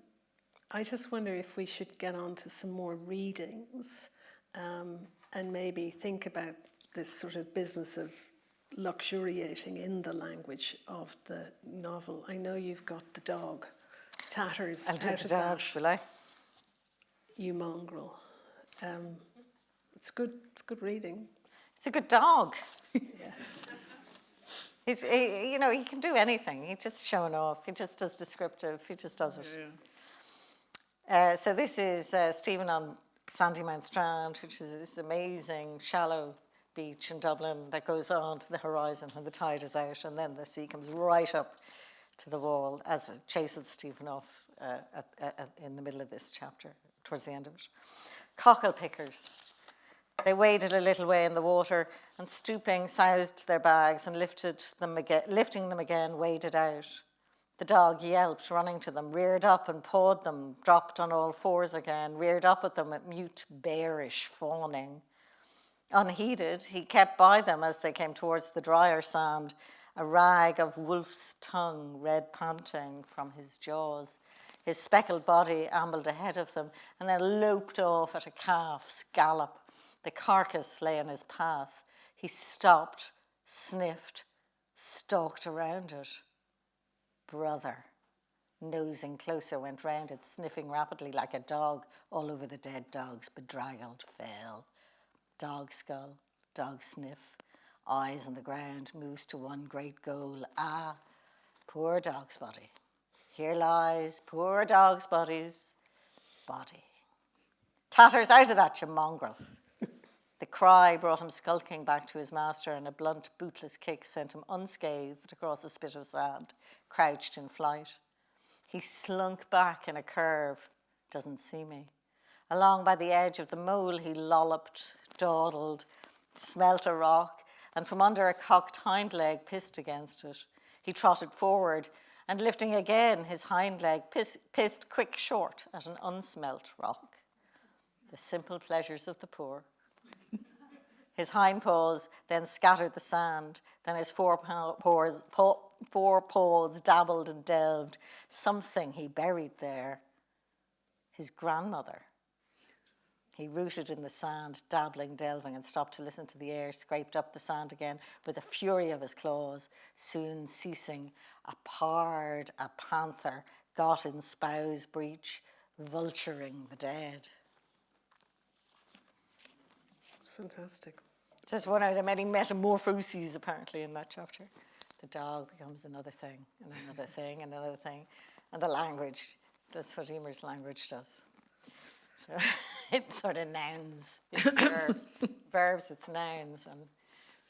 I just wonder if we should get on to some more readings um, and maybe think about this sort of business of luxuriating in the language of the novel. I know you've got the dog, Tatters, I'll do the dog, that, will I? you mongrel. Um, it's good. It's good reading. It's a good dog. Yeah. He's, he, you know, he can do anything. He's just showing off. He just does descriptive. He just does it. Uh, so this is uh, Stephen on Sandymount Strand, which is this amazing shallow beach in Dublin that goes on to the horizon when the tide is out, and then the sea comes right up to the wall as it chases Stephen off uh, at, at, in the middle of this chapter, towards the end of it. Cockle pickers. They waded a little way in the water and stooping, sized their bags and lifted them again, lifting them again, waded out. The dog yelped, running to them, reared up and pawed them, dropped on all fours again, reared up at them at mute, bearish fawning. Unheeded, he kept by them as they came towards the drier sand, a rag of wolf's tongue, red panting from his jaws. His speckled body ambled ahead of them and then loped off at a calf's gallop. The carcass lay in his path. He stopped, sniffed, stalked around it. Brother, nosing closer, went round it, sniffing rapidly like a dog all over the dead dog's bedraggled fell. Dog skull, dog sniff, eyes on the ground, moves to one great goal. Ah, poor dog's body. Here lies poor dog's body's body. Tatters out of that, you mongrel. The cry brought him skulking back to his master, and a blunt, bootless kick sent him unscathed across a spit of sand, crouched in flight. He slunk back in a curve, doesn't see me. Along by the edge of the mole, he lolloped, dawdled, smelt a rock, and from under a cocked hind leg pissed against it. He trotted forward, and lifting again his hind leg, piss, pissed quick short at an unsmelt rock. The simple pleasures of the poor. His hind paws then scattered the sand, then his four paws, four paws dabbled and delved. Something he buried there. His grandmother. He rooted in the sand, dabbling, delving, and stopped to listen to the air, scraped up the sand again with the fury of his claws, soon ceasing. A pard, a panther, got in spousebreach, vulturing the dead. Fantastic. Just one out of many metamorphoses apparently in that chapter. The dog becomes another thing, and another thing, and another thing. And the language does what Eimear's language does. So it's sort of nouns, it's verbs. verbs, it's nouns, and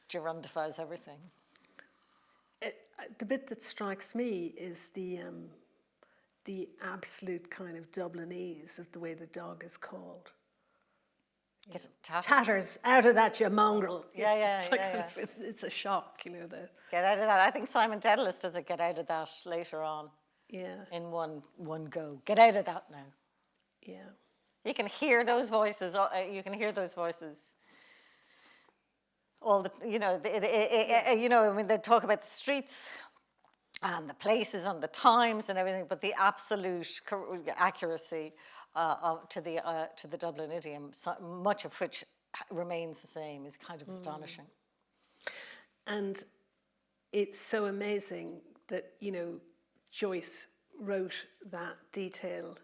gerundifies everything. It, uh, the bit that strikes me is the um, the absolute kind of Dublinese of the way the dog is called. Get tattered. Tatters out of that, you mongrel. Yeah, yeah, it's like yeah, of- it's a shock, you know. The Get out of that. I think Simon Dedalus does it. Get out of that later on yeah, in one one go. Get out of that now. yeah. You can hear those voices. uh, You can hear those voices. All the, you know, the, the, the- uh, you know. I mean, they talk about the streets and the places and the times and everything, but the absolute accuracy uh, of, to the uh, to the Dublin idiom, so much of which remains the same, is kind of astonishing. And it's so amazing that, you know, Joyce wrote that detail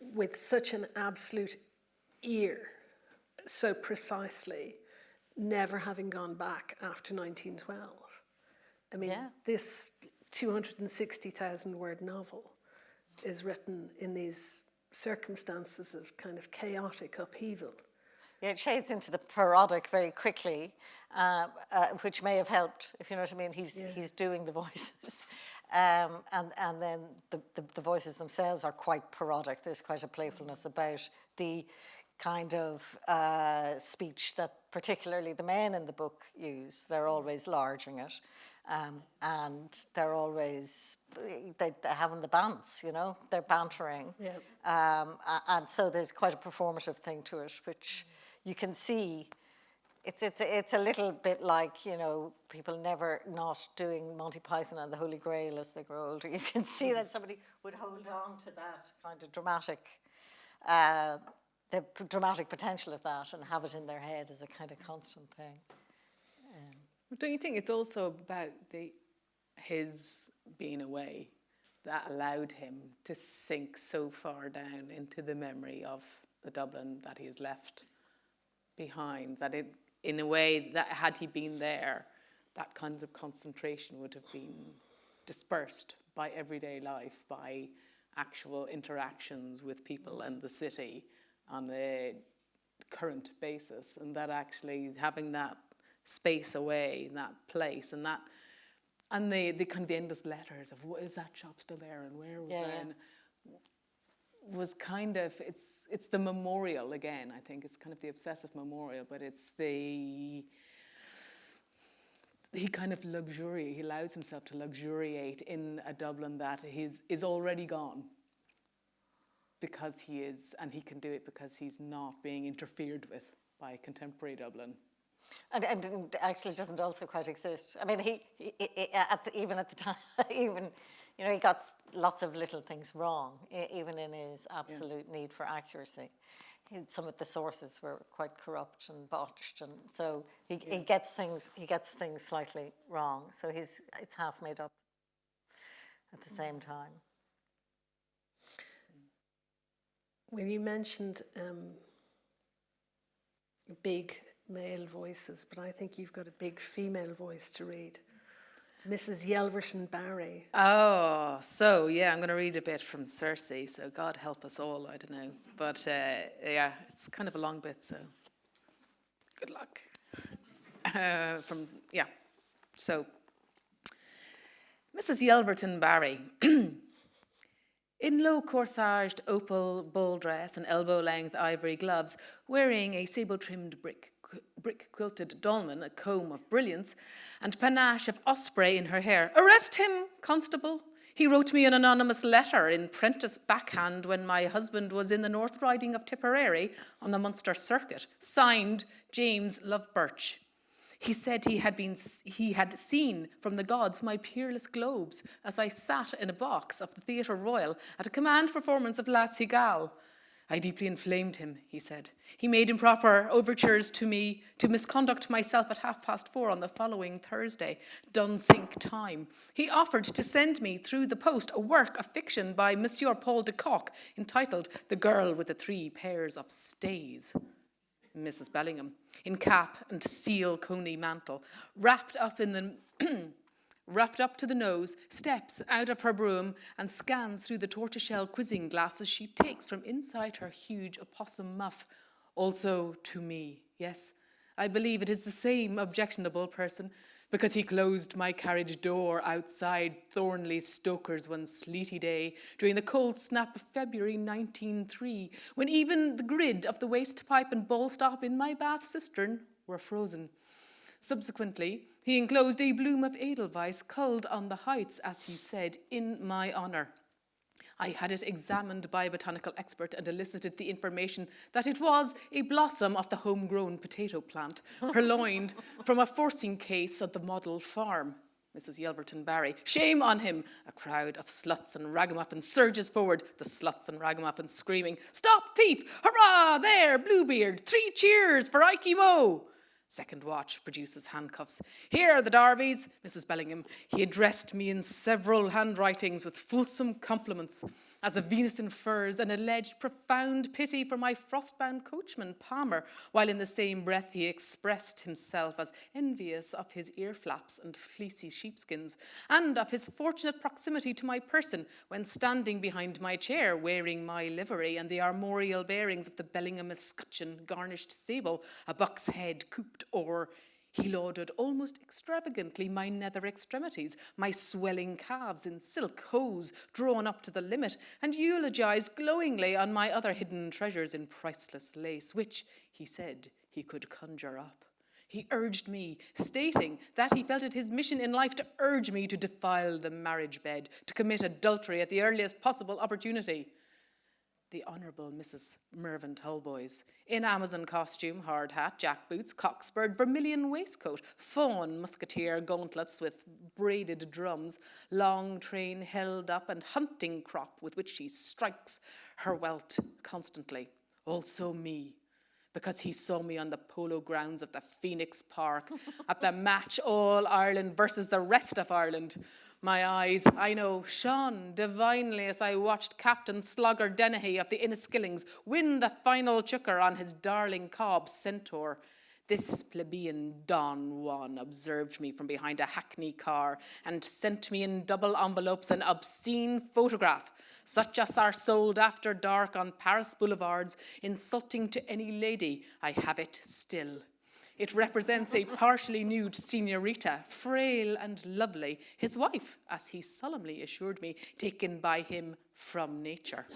with such an absolute ear, so precisely, never having gone back after 1912. I mean, Yeah. this 260,000 word novel is written in these circumstances of kind of chaotic upheaval. Yeah, it shades into the parodic very quickly, uh, uh, which may have helped, if you know what I mean. He's, he's doing the voices. Um, and, and then the, the, the voices themselves are quite parodic. There's quite a playfulness about the kind of uh, speech that particularly the men in the book use. They're always larging it. Um, and they're always they, having the bants, you know, they're bantering. Yeah. Um, and so there's quite a performative thing to it, which you can see. It's, it's, a, it's a little bit like, you know, people never not doing Monty Python and the Holy Grail as they grow older. You can see that somebody would hold on to that kind of dramatic, uh, the dramatic potential of that and have it in their head as a kind of constant thing. But Don't you think it's also about the his being away that allowed him to sink so far down into the memory of the Dublin that he has left behind? That it, in a way, that had he been there, that kind of concentration would have been dispersed by everyday life, by actual interactions with people and the city on the current basis, and that actually having that space away that place and that and the, the kind of the endless letters of what is that shop still there? And where was Yeah, that yeah. Was kind of it's it's the memorial again I think it's kind of the obsessive memorial but it's the he kind of luxuriate he allows himself to luxuriate in a Dublin that is is already gone because he is and he can do it because he's not being interfered with by contemporary Dublin. And, and actually doesn't also quite exist. I mean, he, he, he at the, even at the time, even, you know, he got lots of little things wrong, even in his absolute need for accuracy. He, some of the sources were quite corrupt and botched, and so he, he gets things he gets things slightly wrong. So he's it's half made up at the same time. When you mentioned um, big male voices, but I think you've got a big female voice to read. Mrs. Yelverton Barry. Oh, so yeah, I'm going to read a bit from Circe. So God help us all, I don't know. But uh, yeah, it's kind of a long bit, so good luck. Uh, from, yeah, so Mrs. Yelverton Barry. In low corsaged opal ball dress and elbow length ivory gloves, wearing a sable trimmed brick, brick quilted dolman, a comb of brilliance, and panache of osprey in her hair. Arrest him, constable! He wrote me an anonymous letter in Prentice backhand when my husband was in the North Riding of Tipperary on the Munster Circuit, signed James Lovebirch. He said he had been he had seen from the gods my peerless globes as I sat in a box of the Theatre Royal at a command performance of La Cigale. I deeply inflamed him, he said. He made improper overtures to me to misconduct myself at half past four on the following Thursday, Dunsink time. He offered to send me through the post a work of fiction by Monsieur Paul de Kock entitled The Girl with the Three Pairs of Stays. Mrs. Bellingham, in cap and seal coney mantle, wrapped up in the wrapped up to the nose, steps out of her brougham and scans through the tortoiseshell quizzing glasses she takes from inside her huge opossum muff. Also to me, yes, I believe it is the same objectionable person, because he closed my carriage door outside Thornley Stoker's one sleety day during the cold snap of February 1903, when even the grid of the waste pipe and bowl stop in my bath cistern were frozen. Subsequently, he enclosed a bloom of Edelweiss culled on the heights, as he said, in my honour. I had it examined by a botanical expert and elicited the information that it was a blossom of the homegrown potato plant, purloined from a forcing case at the model farm. Mrs. Yelverton Barry. Shame on him! A crowd of sluts and ragamuffins surges forward, the sluts and ragamuffins screaming, Stop thief! Hurrah! There, Bluebeard! Three cheers for Ikey Mo! Second watch produces handcuffs. Here, are the Darvies, Mrs. Bellingham. He addressed me in several handwritings with fulsome compliments as a Venus in furs and alleged profound pity for my frostbound coachman, Palmer, while in the same breath he expressed himself as envious of his ear flaps and fleecy sheepskins, and of his fortunate proximity to my person when standing behind my chair wearing my livery and the armorial bearings of the Bellingham escutcheon garnished sable, a buck's head cooped o'er he lauded almost extravagantly my nether extremities, my swelling calves in silk hose drawn up to the limit, and eulogized glowingly on my other hidden treasures in priceless lace, which, he said, he could conjure up. He urged me, stating that he felt it his mission in life to urge me to defile the marriage bed, to commit adultery at the earliest possible opportunity the Honourable Mrs. Mervyn Talboys, in Amazon costume, hard hat, jack boots, cockspurred, vermilion waistcoat, fawn musketeer gauntlets with braided drums, long train held up, and hunting crop with which she strikes her welt constantly. Also me, because he saw me on the polo grounds of the Phoenix Park at the match All Ireland versus the rest of Ireland. My eyes, I know, shone divinely as I watched Captain Slogger Dennehy of the Inniskillings win the final chukkar on his darling cob Centaur. This plebeian Don Juan observed me from behind a hackney car and sent me in double envelopes an obscene photograph, such as are sold after dark on Paris boulevards, insulting to any lady. I have it still. It represents a partially nude senorita, frail and lovely, his wife, as he solemnly assured me, taken by him from nature.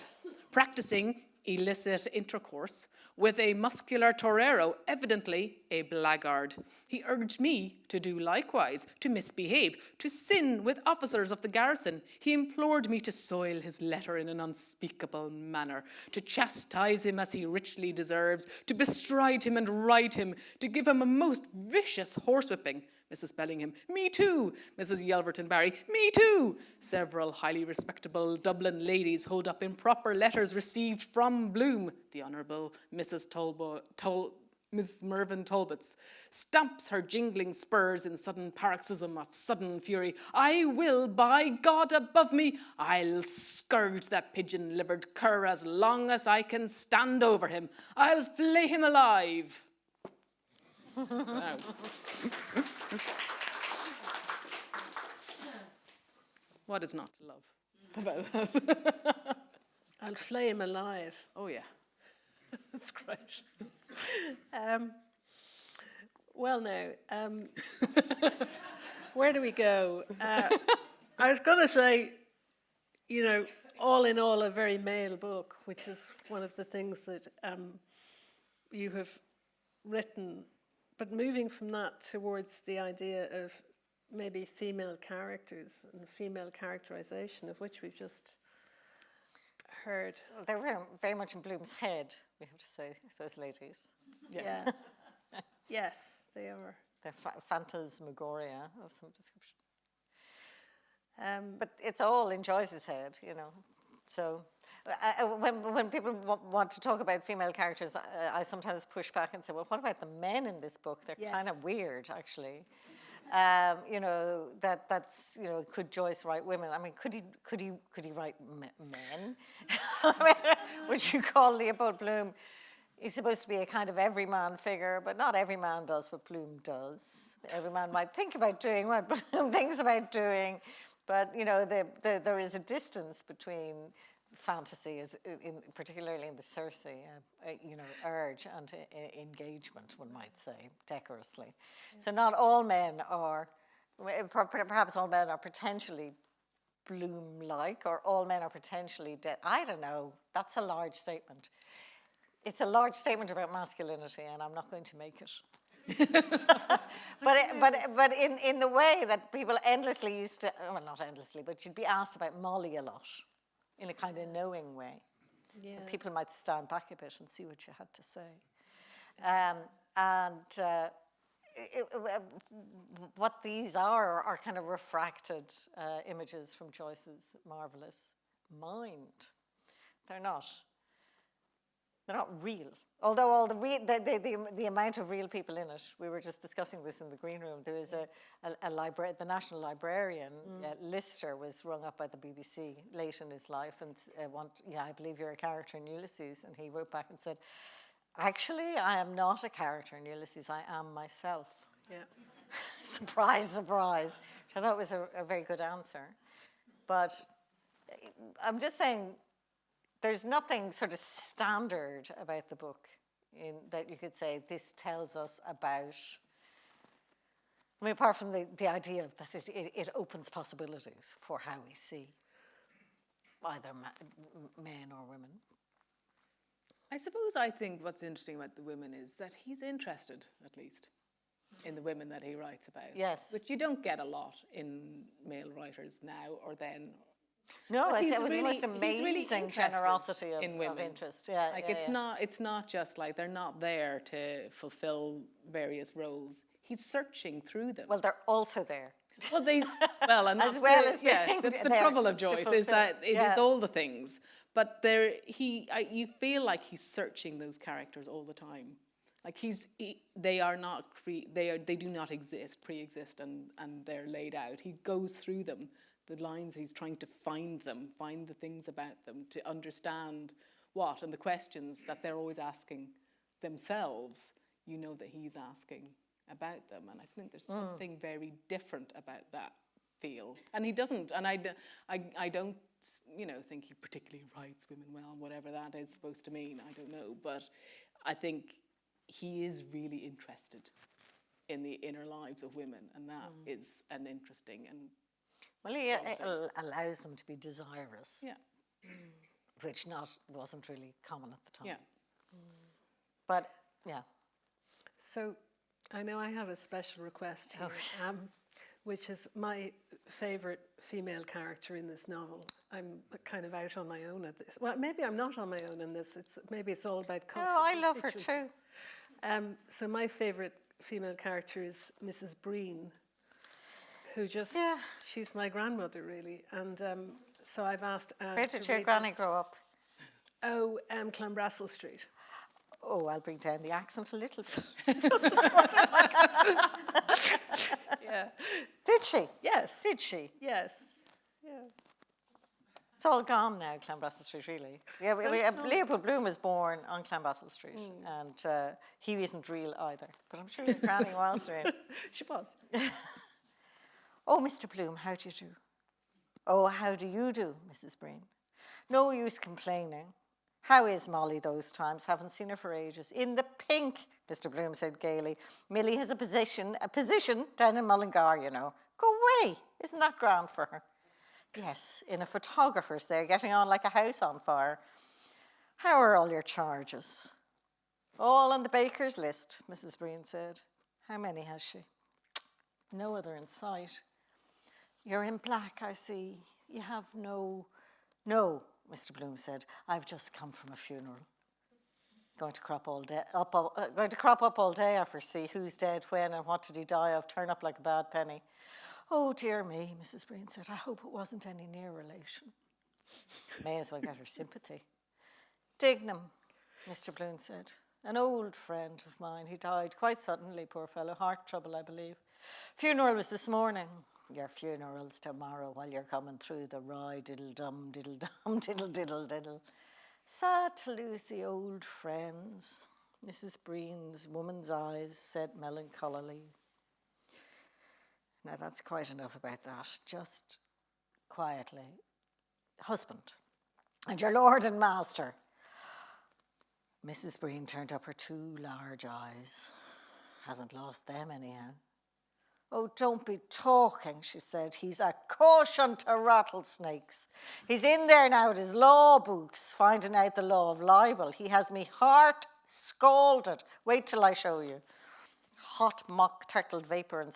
Practicing illicit intercourse with a muscular torero, evidently a blackguard. He urged me to do likewise, to misbehave, to sin with officers of the garrison. He implored me to soil his letter in an unspeakable manner, to chastise him as he richly deserves, to bestride him and ride him, to give him a most vicious horsewhipping. Mrs. Bellingham, me too. Mrs. Yelverton Barry, me too. Several highly respectable Dublin ladies hold up improper letters received from Bloom, the Honourable Mrs. Tolbo, Tol, Miss Mervyn Talbots, stamps her jingling spurs in sudden paroxysm of sudden fury. I will, by God above me, I'll scourge that pigeon-livered cur as long as I can stand over him. I'll flay him alive. Now. What is not to love about that? I'll flay him alive. Oh, yeah. That's great. um, well, now, um, where do we go? Uh, I was going to say, you know, all in all, a very male book, which is one of the things that um, you have written. But moving from that towards the idea of maybe female characters and female characterization, of which we've just heard. Well, They're very, very much in Bloom's head, we have to say, those ladies. Yeah. yes, they are. They're fa- phantasmagoria of some description. Um, But it's all in Joyce's head, you know. So uh, when, when people wa- want to talk about female characters, uh, I sometimes push back and say, well, what about the men in this book? They're kind of weird, actually. Um, you know that that's you know could Joyce write women? I mean, could he could he could he write m- men? I mean, would you call Leopold Bloom? He's supposed to be a kind of everyman figure, but not every man does what Bloom does. Every man might think about doing what Bloom thinks about doing, but you know the, the, there is a distance between fantasy, is in, particularly in the Circe, uh, uh, you know, urge and engagement, one might say, decorously. So not all men are, well, per- per- perhaps all men are potentially Bloom-like, or all men are potentially dead. I don't know. That's a large statement. It's a large statement about masculinity, and I'm not going to make it. but it, but but in in the way that people endlessly used to well not endlessly but you'd be asked about Molly a lot in a kind of knowing way. Yeah. people might stand back a bit and see what you had to say. Um, and uh, it, it, what these are are kind of refracted uh, images from Joyce's marvelous mind. They're not they're not real. Although all the, re- the, the, the, the amount of real people in it, we were just discussing this in the green room. There was a, a, a libra- the national librarian, uh, Lyster, was rung up by the BBC late in his life and uh, want, yeah, I believe you're a character in Ulysses. And he wrote back and said, actually, I am not a character in Ulysses. I am myself. Yeah. surprise, surprise. Which I thought was a, a very good answer. But uh, I'm just saying, there's nothing sort of standard about the book in that you could say this tells us about. I mean, apart from the, the idea of that it, it, it opens possibilities for how we see either ma- men or women. I suppose I think what's interesting about the women is that he's interested, at least, in the women that he writes about. Yes. Which you don't get a lot in male writers now or then. No, But it's the really- most he's really amazing generosity of, in of interest. Yeah, Like yeah, it's yeah. not it's not just like they're not there to fulfill various roles. He's searching through them. Well, they're also there. Well, they well, and As that's well the, as yeah, that's the trouble of Joyce is that it is yeah. all the things, but there he I, you feel like he's searching those characters all the time, like he's he, they are not cre- they are they do not exist pre-exist and and they're laid out. He goes through them, the lines he's trying to find them, find the things about them to understand what and the questions that they're always asking themselves. You know that he's asking about them, and I think there's hmm. something very different about that feel. And he doesn't, and I, I, I don't, you know, think he particularly writes women well, whatever that is supposed to mean. I don't know, but I think he is really interested in the inner lives of women, and that hmm. is an interesting and Well, he uh, al- allows them to be desirous. yeah. which not wasn't really common at the time. Yeah. But yeah, So I know I have a special request here, um, which is my favourite female character in this novel. I'm kind of out on my own at this. Well, maybe I'm not on my own in this. It's maybe it's all about no, Oh, I love her too. Um, so my favourite female character is Mrs. Breen, who just Yeah. she's my grandmother really, and um, so I've asked. Anne Where did your granny this- grow up? Oh, um, Street. Oh, I'll bring down the accent a little bit. Yeah. Did she? Yes. Did she? Yes. Yeah. It's all gone now, Clanbrassil Street, really. Yeah, we, we, uh, Leopold Bloom was born on Clanbrassil Street, and uh, he isn't real either. But I'm sure your granny was real. She was. Oh, Mr. Bloom, how do you do? Oh, how do you do, Mrs. Breen? No use complaining. How is Molly those times? Haven't seen her for ages. In the pink, Mr. Bloom said gaily. Millie has a position, a position down in Mullingar, you know. Go away. Isn't that grand for her? Yes, in a photographer's there, getting on like a house on fire. How are all your charges? All on the baker's list, Mrs. Breen said. How many has she? No other in sight. You're in black, I see. You have no. No, Mr. Bloom said. I've just come from a funeral. Going to crop all day, up, all- uh, going to crop up all day. I foresee who's dead, when, and what did he die of. Turn up like a bad penny. Oh dear me, Mrs. Breen said. I hope it wasn't any near relation. May as well get her sympathy. Dignam, Mr. Bloom said. An old friend of mine. He died quite suddenly, poor fellow. Heart trouble, I believe. Funeral was this morning. Your funeral's tomorrow while you're coming through the rye, diddle dum, diddle dum, diddle diddle diddle. Sad to lose the old friends. Mrs. Breen's woman's eyes said melancholily. Now that's quite enough about that. Just quietly. Husband, and your lord and master. Mrs. Breen turned up her two large eyes. Hasn't lost them anyhow. Oh, don't be talking, she said. He's a caution to rattlesnakes. He's in there now at his law books, finding out the law of libel. He has me heart scalded. Wait till I show you. Hot mock turtled vapour and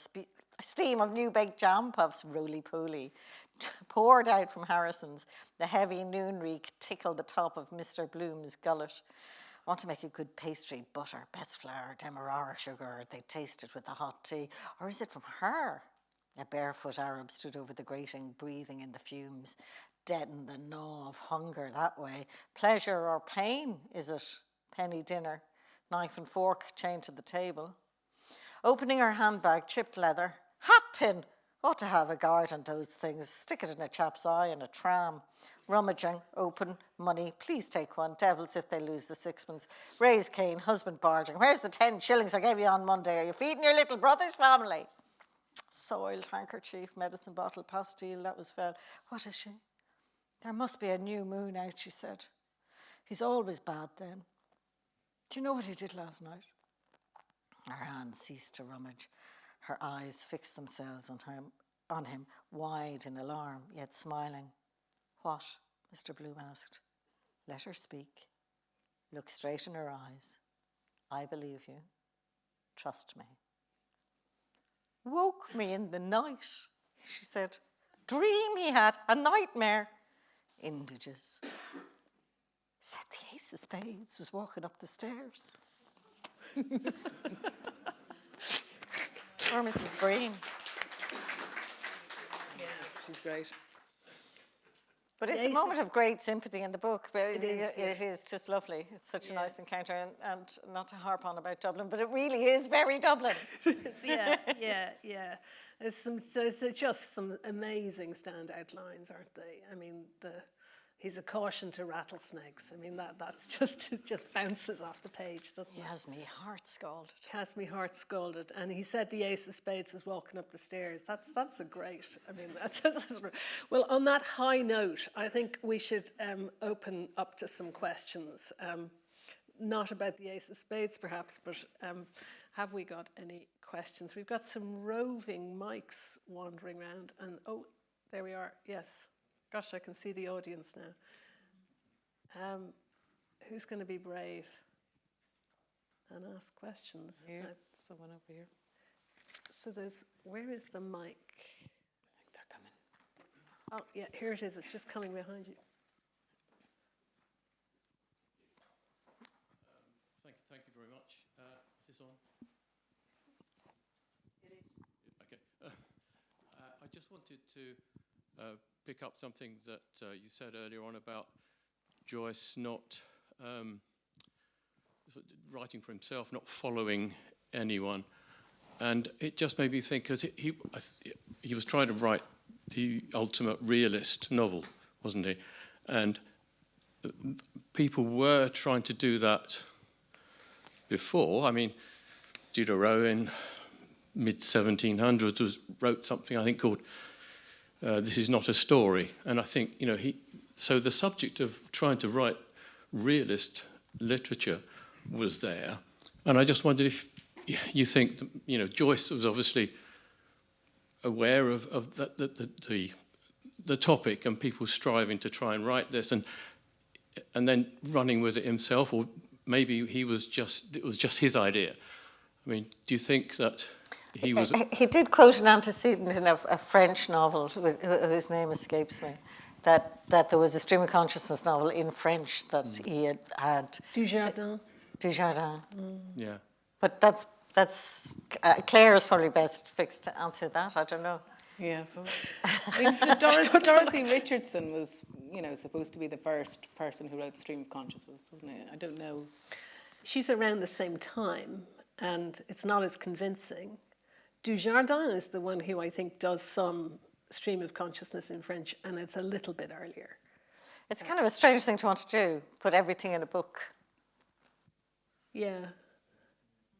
steam of new baked jam puffs, roly poly, poured out from Harrison's. The heavy noon reek tickled the top of Mr. Bloom's gullet. Want to make a good pastry, butter, best flour, demerara sugar. They taste it with the hot tea. Or is it from her? A barefoot Arab stood over the grating, breathing in the fumes. Deaden the gnaw of hunger that way. Pleasure or pain, is it? Penny dinner, knife and fork chained to the table. Opening her handbag, chipped leather. Hat pin! Ought to have a guard on those things. Stick it in a chap's eye in a tram. Rummaging, open, money. Please take one. Devils if they lose the sixpence. Raise cane, husband barging. Where's the ten shillings I gave you on Monday? Are you feeding your little brother's family? Soiled handkerchief, medicine bottle, pastille, that was fell. What is she? There must be a new moon out, she said. He's always bad then. Do you know what he did last night? Her hand ceased to rummage. Her eyes fixed themselves on him, on him, wide in alarm, yet smiling. What? Mr. Bloom asked. Let her speak. Look straight in her eyes. I believe you. Trust me. Woke me in the night, she said. Dream he had, a nightmare. Indiges. Said the ace of spades was walking up the stairs. or Mrs. Green. Yeah, she's great. But it's ace a moment of great sympathy in the book. But it is, it is just lovely. It's such a nice encounter, and, and not to harp on about Dublin, but it really is very Dublin. Yeah, yeah, yeah. There's some, so, so just some amazing standout lines, aren't they? I mean, the he's a caution to rattlesnakes. I mean, that that's just it just bounces off the page, doesn't He it? has me heart scalded. He Has me heart scalded. And he said the ace of spades was walking up the stairs. That's that's a great. I mean, that's, that's well. On that high note, I think we should um, open up to some questions. Um, not about the ace of spades, perhaps, but um, have we got any questions? We've got some roving mics wandering around, and oh, there we are. Yes, gosh, I can see the audience now. Um, who's going to be brave and ask questions? Here, Uh, someone over here. so there's, where is the mic? I think they're coming. Oh, yeah, here it is. It's just coming behind you. Thank you, thank you very much. Uh, is this on? It is. Okay. Uh, uh, I just wanted to uh, pick up something that uh, you said earlier on about Joyce not um, writing for himself, not following anyone. And it just made me think, because he, he, was trying to write the ultimate realist novel, wasn't he? And uh, people were trying to do that before. I mean, Diderot in mid 1700s wrote something I think called uh, this is not a story. And I think, you know, he, so the subject of trying to write realist literature was there. And I just wondered if you think, you know, Joyce was obviously aware of, of the, the, the, the topic and people striving to try and write this and, and then running with it himself, or maybe he was just, it was just his idea. I mean, do you think that he was? He- He did quote an antecedent in a, a French novel, who- who- whose name escapes me, that, that there was a stream of consciousness novel in French that he had had, Dujardin. Dujardin. Yeah. But that's, that's, uh, Clare is probably best fixed to answer that, I don't know. Yeah. I mean, Dorothy, Dorothy Richardson was, you know, supposed to be the first person who wrote the Stream of Consciousness, wasn't it? I don't know. She's around the same time, and it's not as convincing. Dujardin is the one who I think does some stream of consciousness in French, and it's a little bit earlier. It's kind of a strange thing to want to do, put everything in a book. Yeah.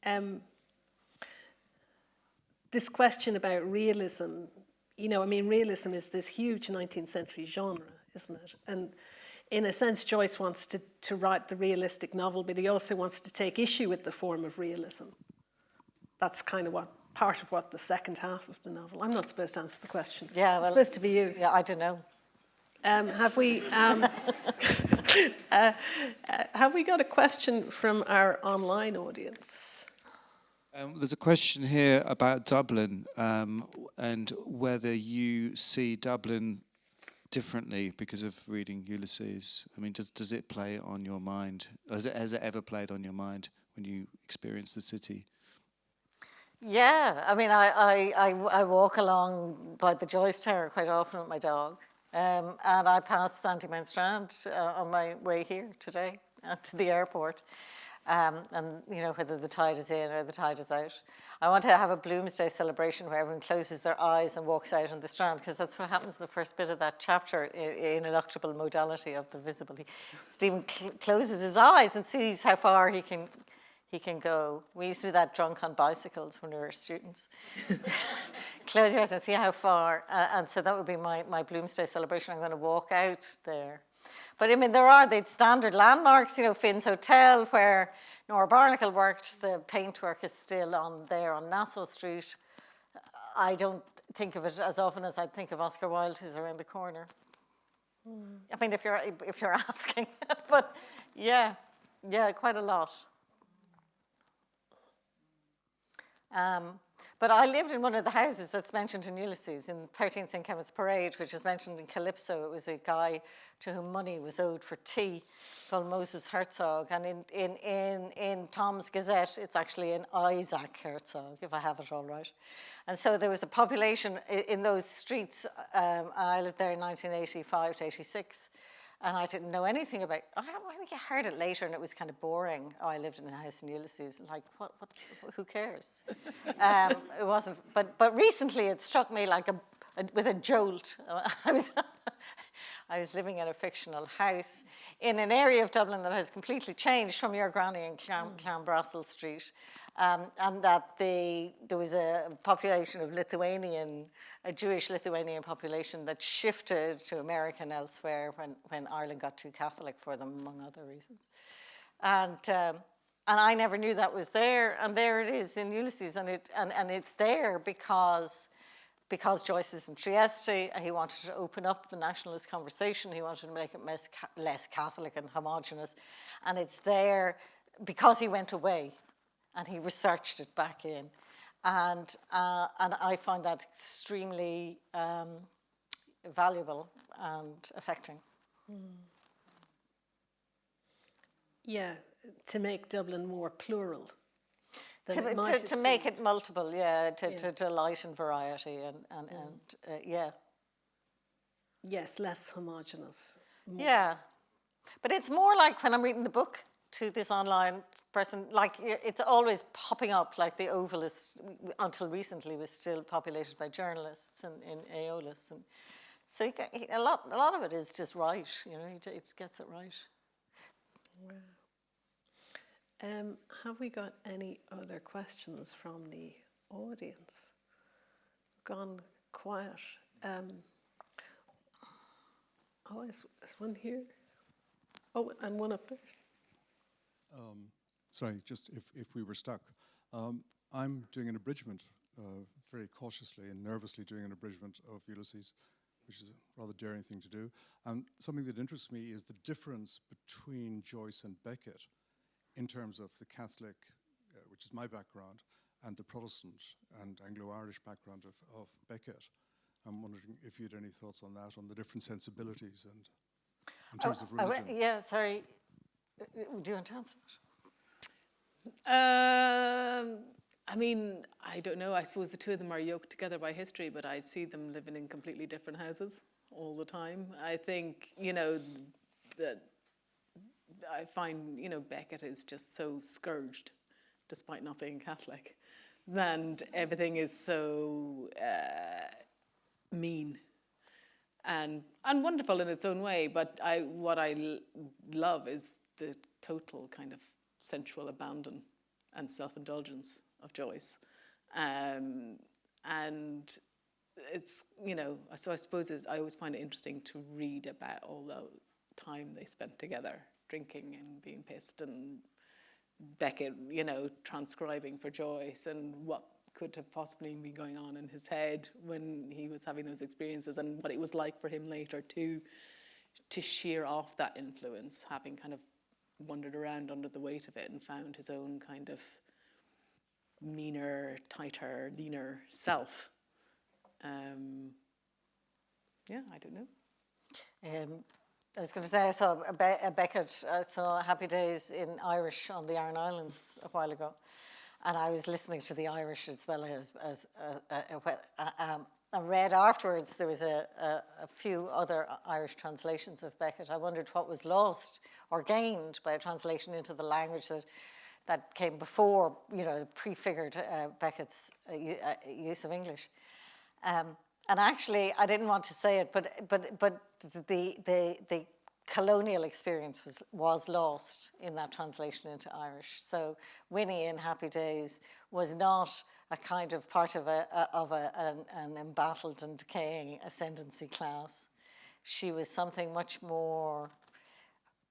Um, this question about realism, you know, I mean, realism is this huge 19th century genre, isn't it? And in a sense, Joyce wants to, to write the realistic novel, but he also wants to take issue with the form of realism. That's kind of what part of what the second half of the novel. I'm not supposed to answer the question. Yeah, it's well- supposed to be you. Yeah, I don't know. Um, have we um, uh, uh, have we got a question from our online audience? Um, there's a question here about Dublin um, and whether you see Dublin differently because of reading Ulysses. I mean, does does it play on your mind? Has it, has it ever played on your mind when you experience the city? Yeah, I mean, I, I, I, I walk along by the Joyce Tower quite often with my dog. Um, and I pass Sandymount Strand uh, on my way here today uh, to the airport. Um, and, you know, whether the tide is in or the tide is out. I want to have a Bloomsday celebration where everyone closes their eyes and walks out on the Strand, because that's what happens in the first bit of that chapter, in ineluctable modality of the visible. Stephen cl- closes his eyes and sees how far he can he can go. We used to do that drunk on bicycles when we were students. Close your eyes and see how far. Uh, and so that would be my, my Bloomsday celebration. I'm going to walk out there. But I mean, there are the standard landmarks, you know, Finn's Hotel, where Nora Barnacle worked. The paintwork is still on there on Nassau Street. I don't think of it as often as I'd think of Oscar Wilde, who's around the corner. I mean, if you're, if you're asking. but yeah, yeah, quite a lot. Um, but I lived in one of the houses that's mentioned in Ulysses, in 13 St. Clement's Parade, which is mentioned in Calypso. It was a guy to whom money was owed for tea called Moses Herzog. And in, in, in, in Thom's Gazette, it's actually an Isaac Herzog, if I have it all right. And so there was a population in, in those streets, um, and I lived there in 1985 to 86 and I didn't know anything about. I, I think I heard it later, and it was kind of boring. Oh, I lived in a house in Ulysses. Like, what? what who cares? um, it wasn't. But but recently, it struck me like a, a with a jolt. I was. I was living in a fictional house in an area of Dublin that has completely changed from your granny in Clan, Clanbrassil Street, um, and that the, there was a population of Lithuanian, a Jewish Lithuanian population that shifted to America and elsewhere when, when Ireland got too Catholic for them, among other reasons. And, um, and I never knew that was there, and there it is in Ulysses, and, it, and, and it's there because because Joyce is in Trieste, he wanted to open up the nationalist conversation. He wanted to make it less, Catholic and homogenous. And it's there because he went away and he researched it back in. And, uh, and I find that extremely um, valuable and affecting. Yeah, to make Dublin more plural. To, it to, to make it multiple, yeah, to, Yeah. to delight in variety and, and, and uh, yeah. Yes, less homogenous. Yeah. But it's more like when I'm reading the book to this online person, like it's always popping up, like the Oval is, until recently, was still populated by journalists in, in Aeolus. And so you get, a, lot, a lot of it is just right, you know, he, j- it gets it right. Um, have we got any other questions from the audience? Gone quiet. Um, oh, is one here? Oh, and one up there. Sorry, just if, if we were stuck. Um, I'm doing an abridgment, uh, very cautiously and nervously doing an abridgment of Ulysses, which is a rather daring thing to do. And something that interests me is the difference between Joyce and Beckett in terms of the Catholic, uh, which is my background, and the Protestant and Anglo-Irish background of, of Beckett. I'm wondering if you had any thoughts on that, on the different sensibilities and in terms of religion. went- yeah, sorry. Uh, Do you want to answer that? Um, I mean, I don't know. I suppose the two of them are yoked together by history, but I see them living in completely different houses all the time. I think, you know, that I find, you know, Beckett is just so scourged, despite not being Catholic, and everything is so uh, mean and and wonderful in its own way. But I what I love is the total kind of sensual abandon and self-indulgence of Joyce, um, and it's you know so I suppose I always find it interesting to read about all the time they spent together drinking and being pissed and Beckett, you know, transcribing for Joyce and what could have possibly been going on in his head when he was having those experiences and what it was like for him later to to shear off that influence, having kind of wandered around under the weight of it and found his own kind of meaner, tighter, leaner self. Um, yeah, I don't know. Um, I was going to say I saw a, Be- a Beckett, I saw Happy Days in Irish on the Aran Islands a while ago, and I was listening to the Irish as well as as uh, uh, uh, uh, um, I read afterwards there was a, a, a few other Irish translations of Beckett. I wondered what was lost or gained by a translation into the language that that came before, you know, prefigured uh, Beckett's uh, uh, use of English. Um, and actually, I didn't want to say it, but but but the the the colonial experience was was lost in that translation into Irish. So Winnie in Happy Days was not a kind of part of a, of a, an, an embattled and decaying ascendancy class. She was something much more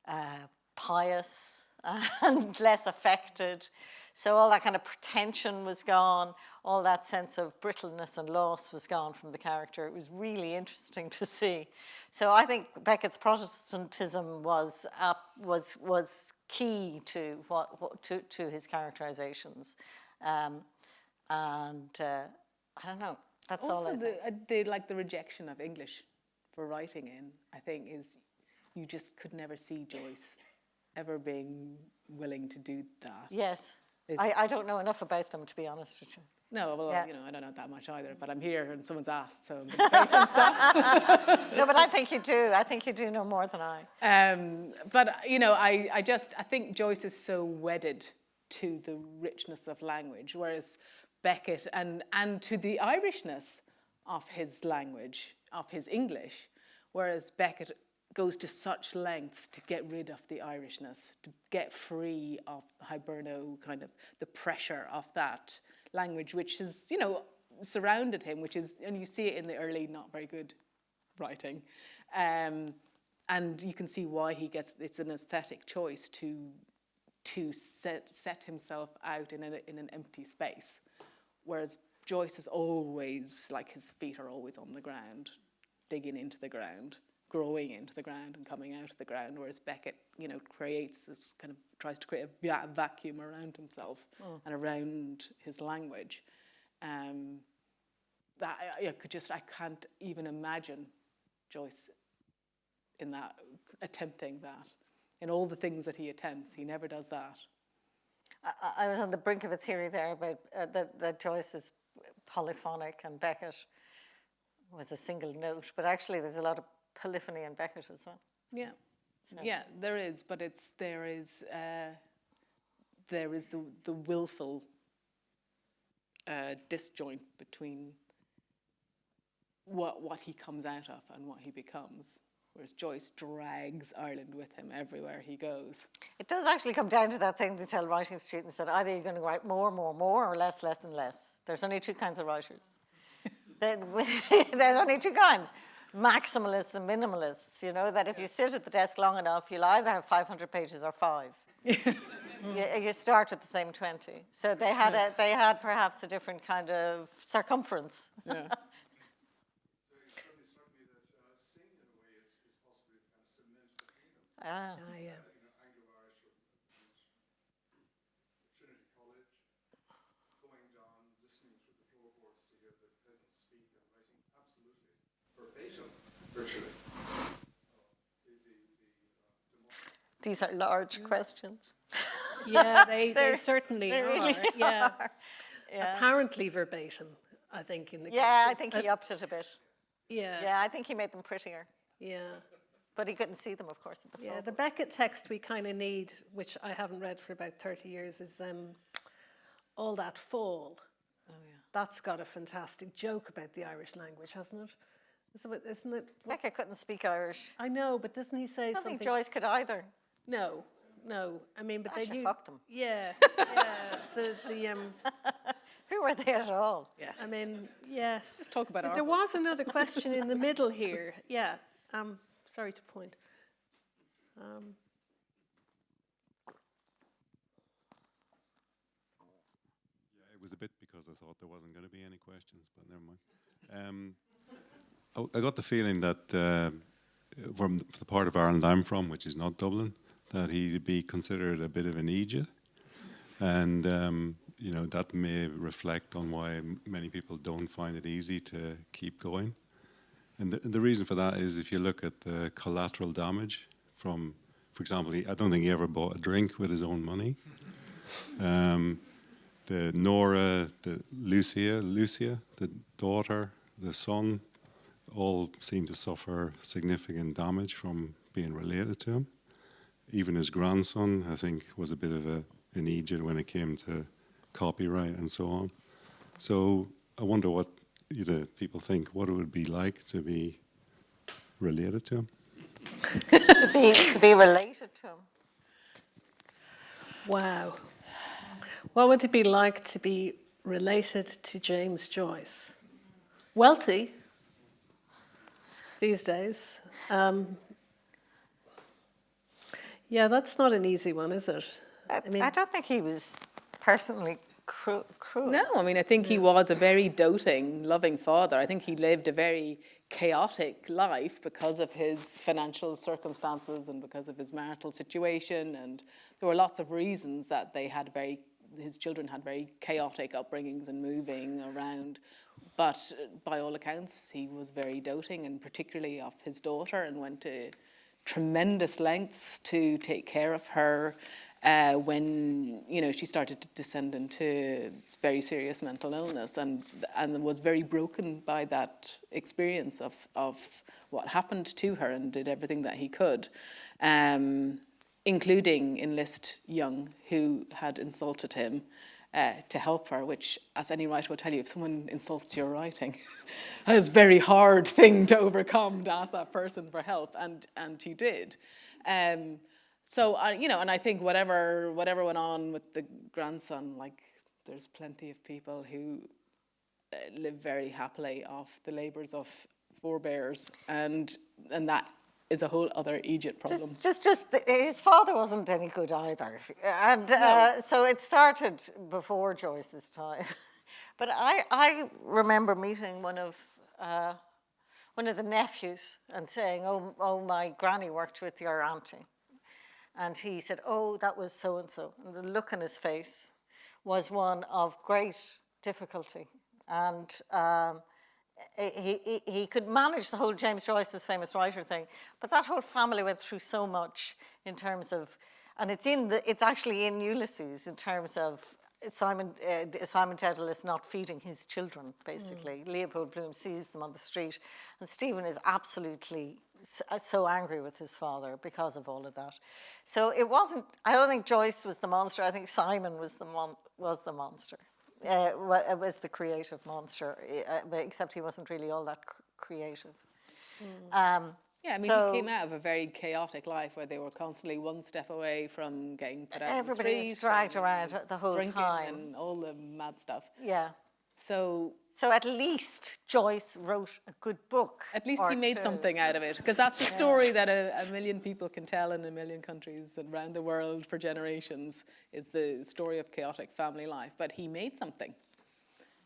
uh, pious and less affected. So all that kind of pretension was gone, all that sense of brittleness and loss was gone from the character. It was really interesting to see. So I think Beckett's Protestantism was up, was was key to what, what to to his characterizations, um, and uh, I don't know. That's all also, the, uh, the like the rejection of English for writing in, I think, is you just could never see Joyce ever being willing to do that. Yes, I, I don't know enough about them to be honest with you. No, well, Yeah. you know, I don't know that much either, but I'm here and someone's asked, so I'm going to say some stuff. No, but I think you do. I think you do know more than I. Um, but you know, I, I just I think Joyce is so wedded to the richness of language, whereas Beckett and and to the Irishness of his language, of his English, whereas Beckett goes to such lengths to get rid of the Irishness, to get free of Hiberno kind of the pressure of that language, which has, you know surrounded him, which is and you see it in the early not very good writing. Um, and you can see why he gets it's an aesthetic choice to to set set himself out in, a, in an empty space whereas Joyce is always like his feet are always on the ground, digging into the ground, growing into the ground and coming out of the ground. Whereas Beckett, you know, creates this kind of tries to create a va- vacuum around himself and around his language. Um, that I, I could just I can't even imagine Joyce in that attempting that. In all the things that he attempts, he never does that. I, I- I was on the brink of a theory there about uh, that, that Joyce is polyphonic and Beckett was a single note, but actually there's a lot of polyphony in Beckett as well. Yeah, yeah, there is, but it's there is uh, there is the the willful uh, disjoint between what what he comes out of and what he becomes. Whereas Joyce drags Ireland with him everywhere he goes. It does actually come down to that thing they tell writing students that either you're going to write more, more, more, or less, less, and less. There's only two kinds of writers. There's only two kinds maximalists and minimalists. You know, that if you sit at the desk long enough, you'll either have 500 pages or five. you, you start with the same 20. So they had, a, they had perhaps a different kind of circumference. Yeah. Ah. Ah, yeah. Trinity College, going down, listening through the floorboards to hear the peasants speak and writing absolutely verbatim, virtually. These are large questions. Yeah, they, they certainly They are. really yeah. are. Yeah. Apparently verbatim, I think. In the Yeah, I think he upped it a bit. Yeah, Yeah, I think he made them prettier. yeah. But he couldn't see them, of course, at the Yeah, the Beckett text we kind of need, which I haven't read for about 30 years, is um, All That Fall. Oh yeah. That's got a fantastic joke about the Irish language, hasn't it? Isn't it? Isn't it what- Beckett couldn't speak Irish. I know, but doesn't he say I don't something? think Joyce could either. No, no. I mean, but they she knew. fucked them. Yeah, yeah. the the um. Who were they at all? Yeah. I mean, yes. Let's talk about But our There book. was another question in the middle here. Yeah. Um. Sorry to point. Um. Yeah, it was a bit because I thought there wasn't going to be any questions, but never mind. Um, I, I got the feeling that uh, from the part of Ireland I'm from, which is not Dublin, that he'd be considered a bit of an Egypt, and um, you know that may reflect on why many people don't find it easy to keep going. And the, the reason for that is if you look at the collateral damage from, for example, he, I don't think he ever bought a drink with his own money. Um, the Nora, the Lucia, Lucia, the daughter, the son, all seem to suffer significant damage from being related to him. Even his grandson, I think, was a bit of a, an Egypt when it came to copyright and so on. So I wonder what you know, people think, what it would be like to be related to him. to be to be related to him. Wow. What would it be like to be related to James Joyce? Wealthy these days. Um, yeah, that's not an easy one, is it? I, I mean- I don't think he was personally cru- cruel. No, I mean, I think he was a very doting, loving father. I think he lived a very chaotic life because of his financial circumstances and because of his marital situation. And there were lots of reasons that they had very, his children had very chaotic upbringings and moving around. But uh, by all accounts, he was very doting, and particularly of his daughter, and went to tremendous lengths to take care of her uh, when you know she started to descend into very serious mental illness and and was very broken by that experience of of what happened to her and did everything that he could um, including enlist Jung who had insulted him uh, to help her, which, as any writer will tell you, if someone insults your writing, that is a very hard thing to overcome to ask that person for help, and and he did. Um, so I, you know, and I think whatever whatever went on with the grandson, like there's plenty of people who uh, live very happily off the labours of forebears, and and that is a whole other Egypt problem. Just, just, just his father wasn't any good either, and uh, so it started before Joyce's time. But I, I remember meeting one of uh, one of the nephews and saying, "Oh, oh, my granny worked with your auntie," and he said, "Oh, that was so and so," and the look on his face was one of great difficulty, and um, he, he he could manage the whole James Joyce's famous writer thing, but that whole family went through so much in terms of, and it's in the it's actually in Ulysses in terms of Simon uh, Simon is not feeding his children basically. Leopold Bloom sees them on the street, and Stephen is absolutely uh, so angry with his father because of all of that. So it wasn't. I don't think Joyce was the monster. I think Simon was the mon- was the monster. Uh, uh, was the creative monster, uh, except he wasn't really all that cr- creative. Um, Yeah, I mean, So- he came out of a very chaotic life where they were constantly one step away from getting put out Everybody the was dragged around the whole time. and all the mad stuff. yeah. So So at least Joyce wrote a good book. at least he made two. something out of it because that's a story that a, a million people can tell in a million countries and around the world for generations is the story of chaotic family life. But he made something.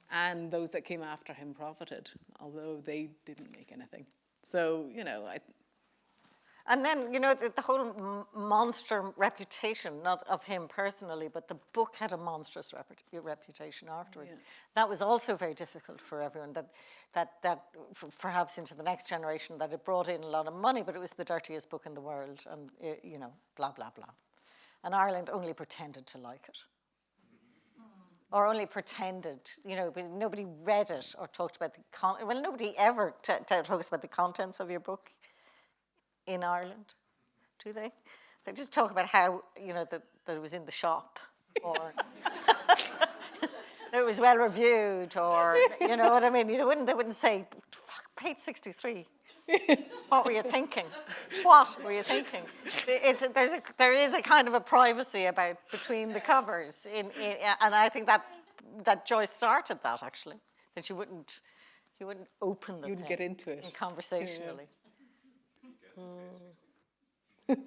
And those that came after him profited, although they didn't make anything. So, you know, I, And then, you know, the, the whole monster reputation, not of him personally, but the book had a monstrous repu- reputation afterwards. That was also very difficult for everyone. That, that, that perhaps into the next generation, that it brought in a lot of money, but it was the dirtiest book in the world, and uh, you know, blah blah blah. And Ireland only pretended to like it, or only pretended. You know, but nobody read it or talked about the con. Well, nobody ever t- t- talks about the contents of your book in Ireland, do they? They just talk about how, you know, that, that it was in the shop or that it was well reviewed or, you know what I mean? You wouldn't, they wouldn't say, fuck, page 63. what were you thinking? What were you thinking? It's, there's a, there is a kind of a privacy about between the covers, in, in, and I think that, that Joyce started that actually, that you wouldn't, you wouldn't open the You wouldn't thing get into it. in conversationally. Yeah.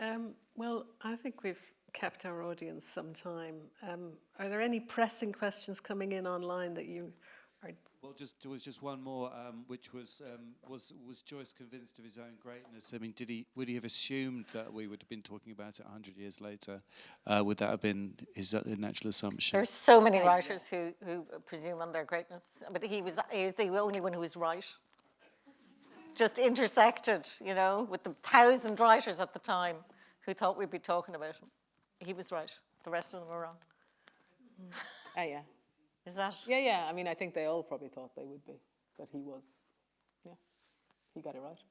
Um, well, I think we've kept our audience some time. Um, are there any pressing questions coming in online that you are? Well, just there was just one more, um, which was um, was was Joyce convinced of his own greatness? I mean, did he would he have assumed that we would have been talking about it hundred years later? Uh, would that have been his uh, natural assumption? There's so many writers who, who presume on their greatness, but he was, he was the only one who was right. Just intersected, you know, with the thousand writers at the time who thought we'd be talking about him. He was right. The rest of them were wrong. ah, yeah. Is that? Yeah, yeah. I mean, I think they all probably thought they would be, but he was, yeah, he got it right.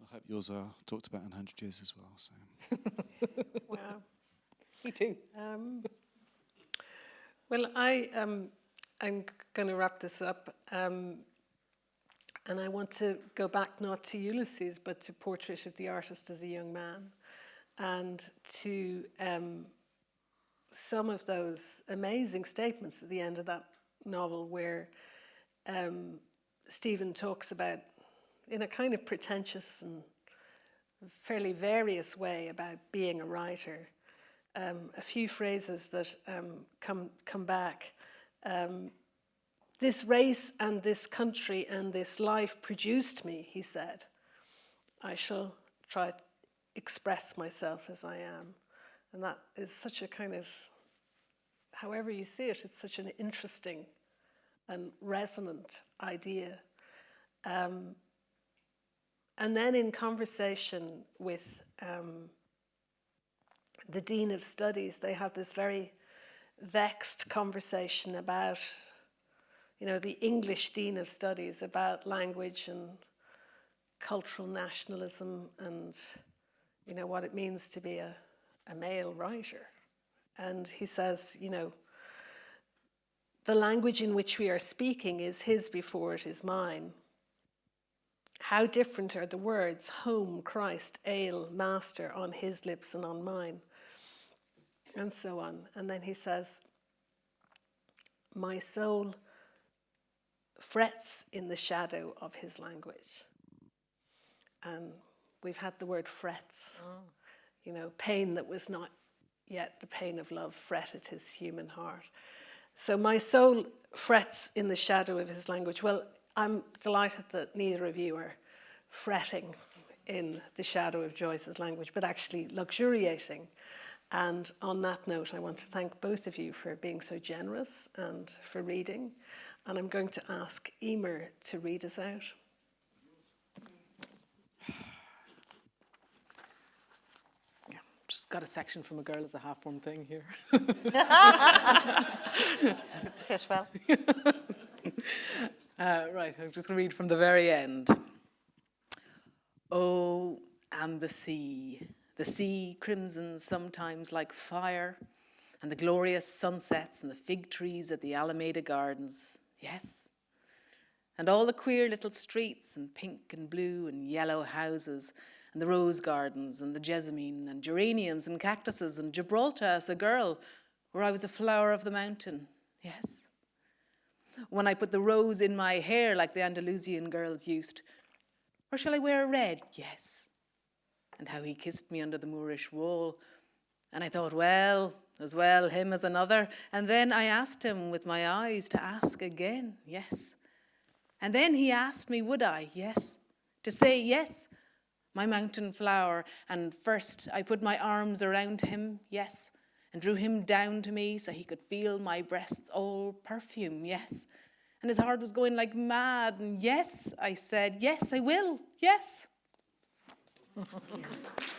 I hope yours are talked about in hundred years as well. So. Wow. He too. Um, well, I um, I'm going to wrap this up, um, and I want to go back not to Ulysses, but to Portrait of the Artist as a Young Man, and to um, some of those amazing statements at the end of that novel, where um, Stephen talks about, in a kind of pretentious and fairly various way, about being a writer um, a few phrases that um, come come back. This race and this country and this life produced me, he said. I shall try to express myself as I am. And that is such a kind of, however you see it, it's such an interesting and resonant idea. Um, and then in conversation with um, the Dean of Studies, they had this very vexed conversation about, you know, the English Dean of Studies about language and cultural nationalism and, you know, what it means to be a, a male writer. And he says, you know, the language in which we are speaking is his before it is mine. How different are the words home, Christ, ale, master on his lips and on mine, and so on. And then he says, My soul frets in the shadow of his language. And we've had the word frets, oh. you know, pain that was not yet the pain of love fretted his human heart. So my soul frets in the shadow of his language. Well, I'm delighted that neither of you are fretting in the shadow of Joyce's language, but actually luxuriating. And on that note, I want to thank both of you for being so generous and for reading. And I'm going to ask Eimear to read us out. Just got a section from a girl as a half one thing here. Sit well. Uh, right, I'm just going to read from the very end. Oh, and the sea. The sea crimsons sometimes like fire, and the glorious sunsets and the fig trees at the Alameda Gardens. Yes. And all the queer little streets and pink and blue and yellow houses and the rose gardens and the jessamine and geraniums and cactuses and Gibraltar as a girl, where I was a flower of the mountain. Yes when I put the rose in my hair like the Andalusian girls used? Or shall I wear a red? Yes. And how he kissed me under the Moorish wall. And I thought, well, as well him as another. And then I asked him with my eyes to ask again, yes. And then he asked me, would I? Yes. To say yes, my mountain flower. And first I put my arms around him, yes and drew him down to me so he could feel my breasts all perfume, yes. And his heart was going like mad, and yes, I said, yes, I will, yes.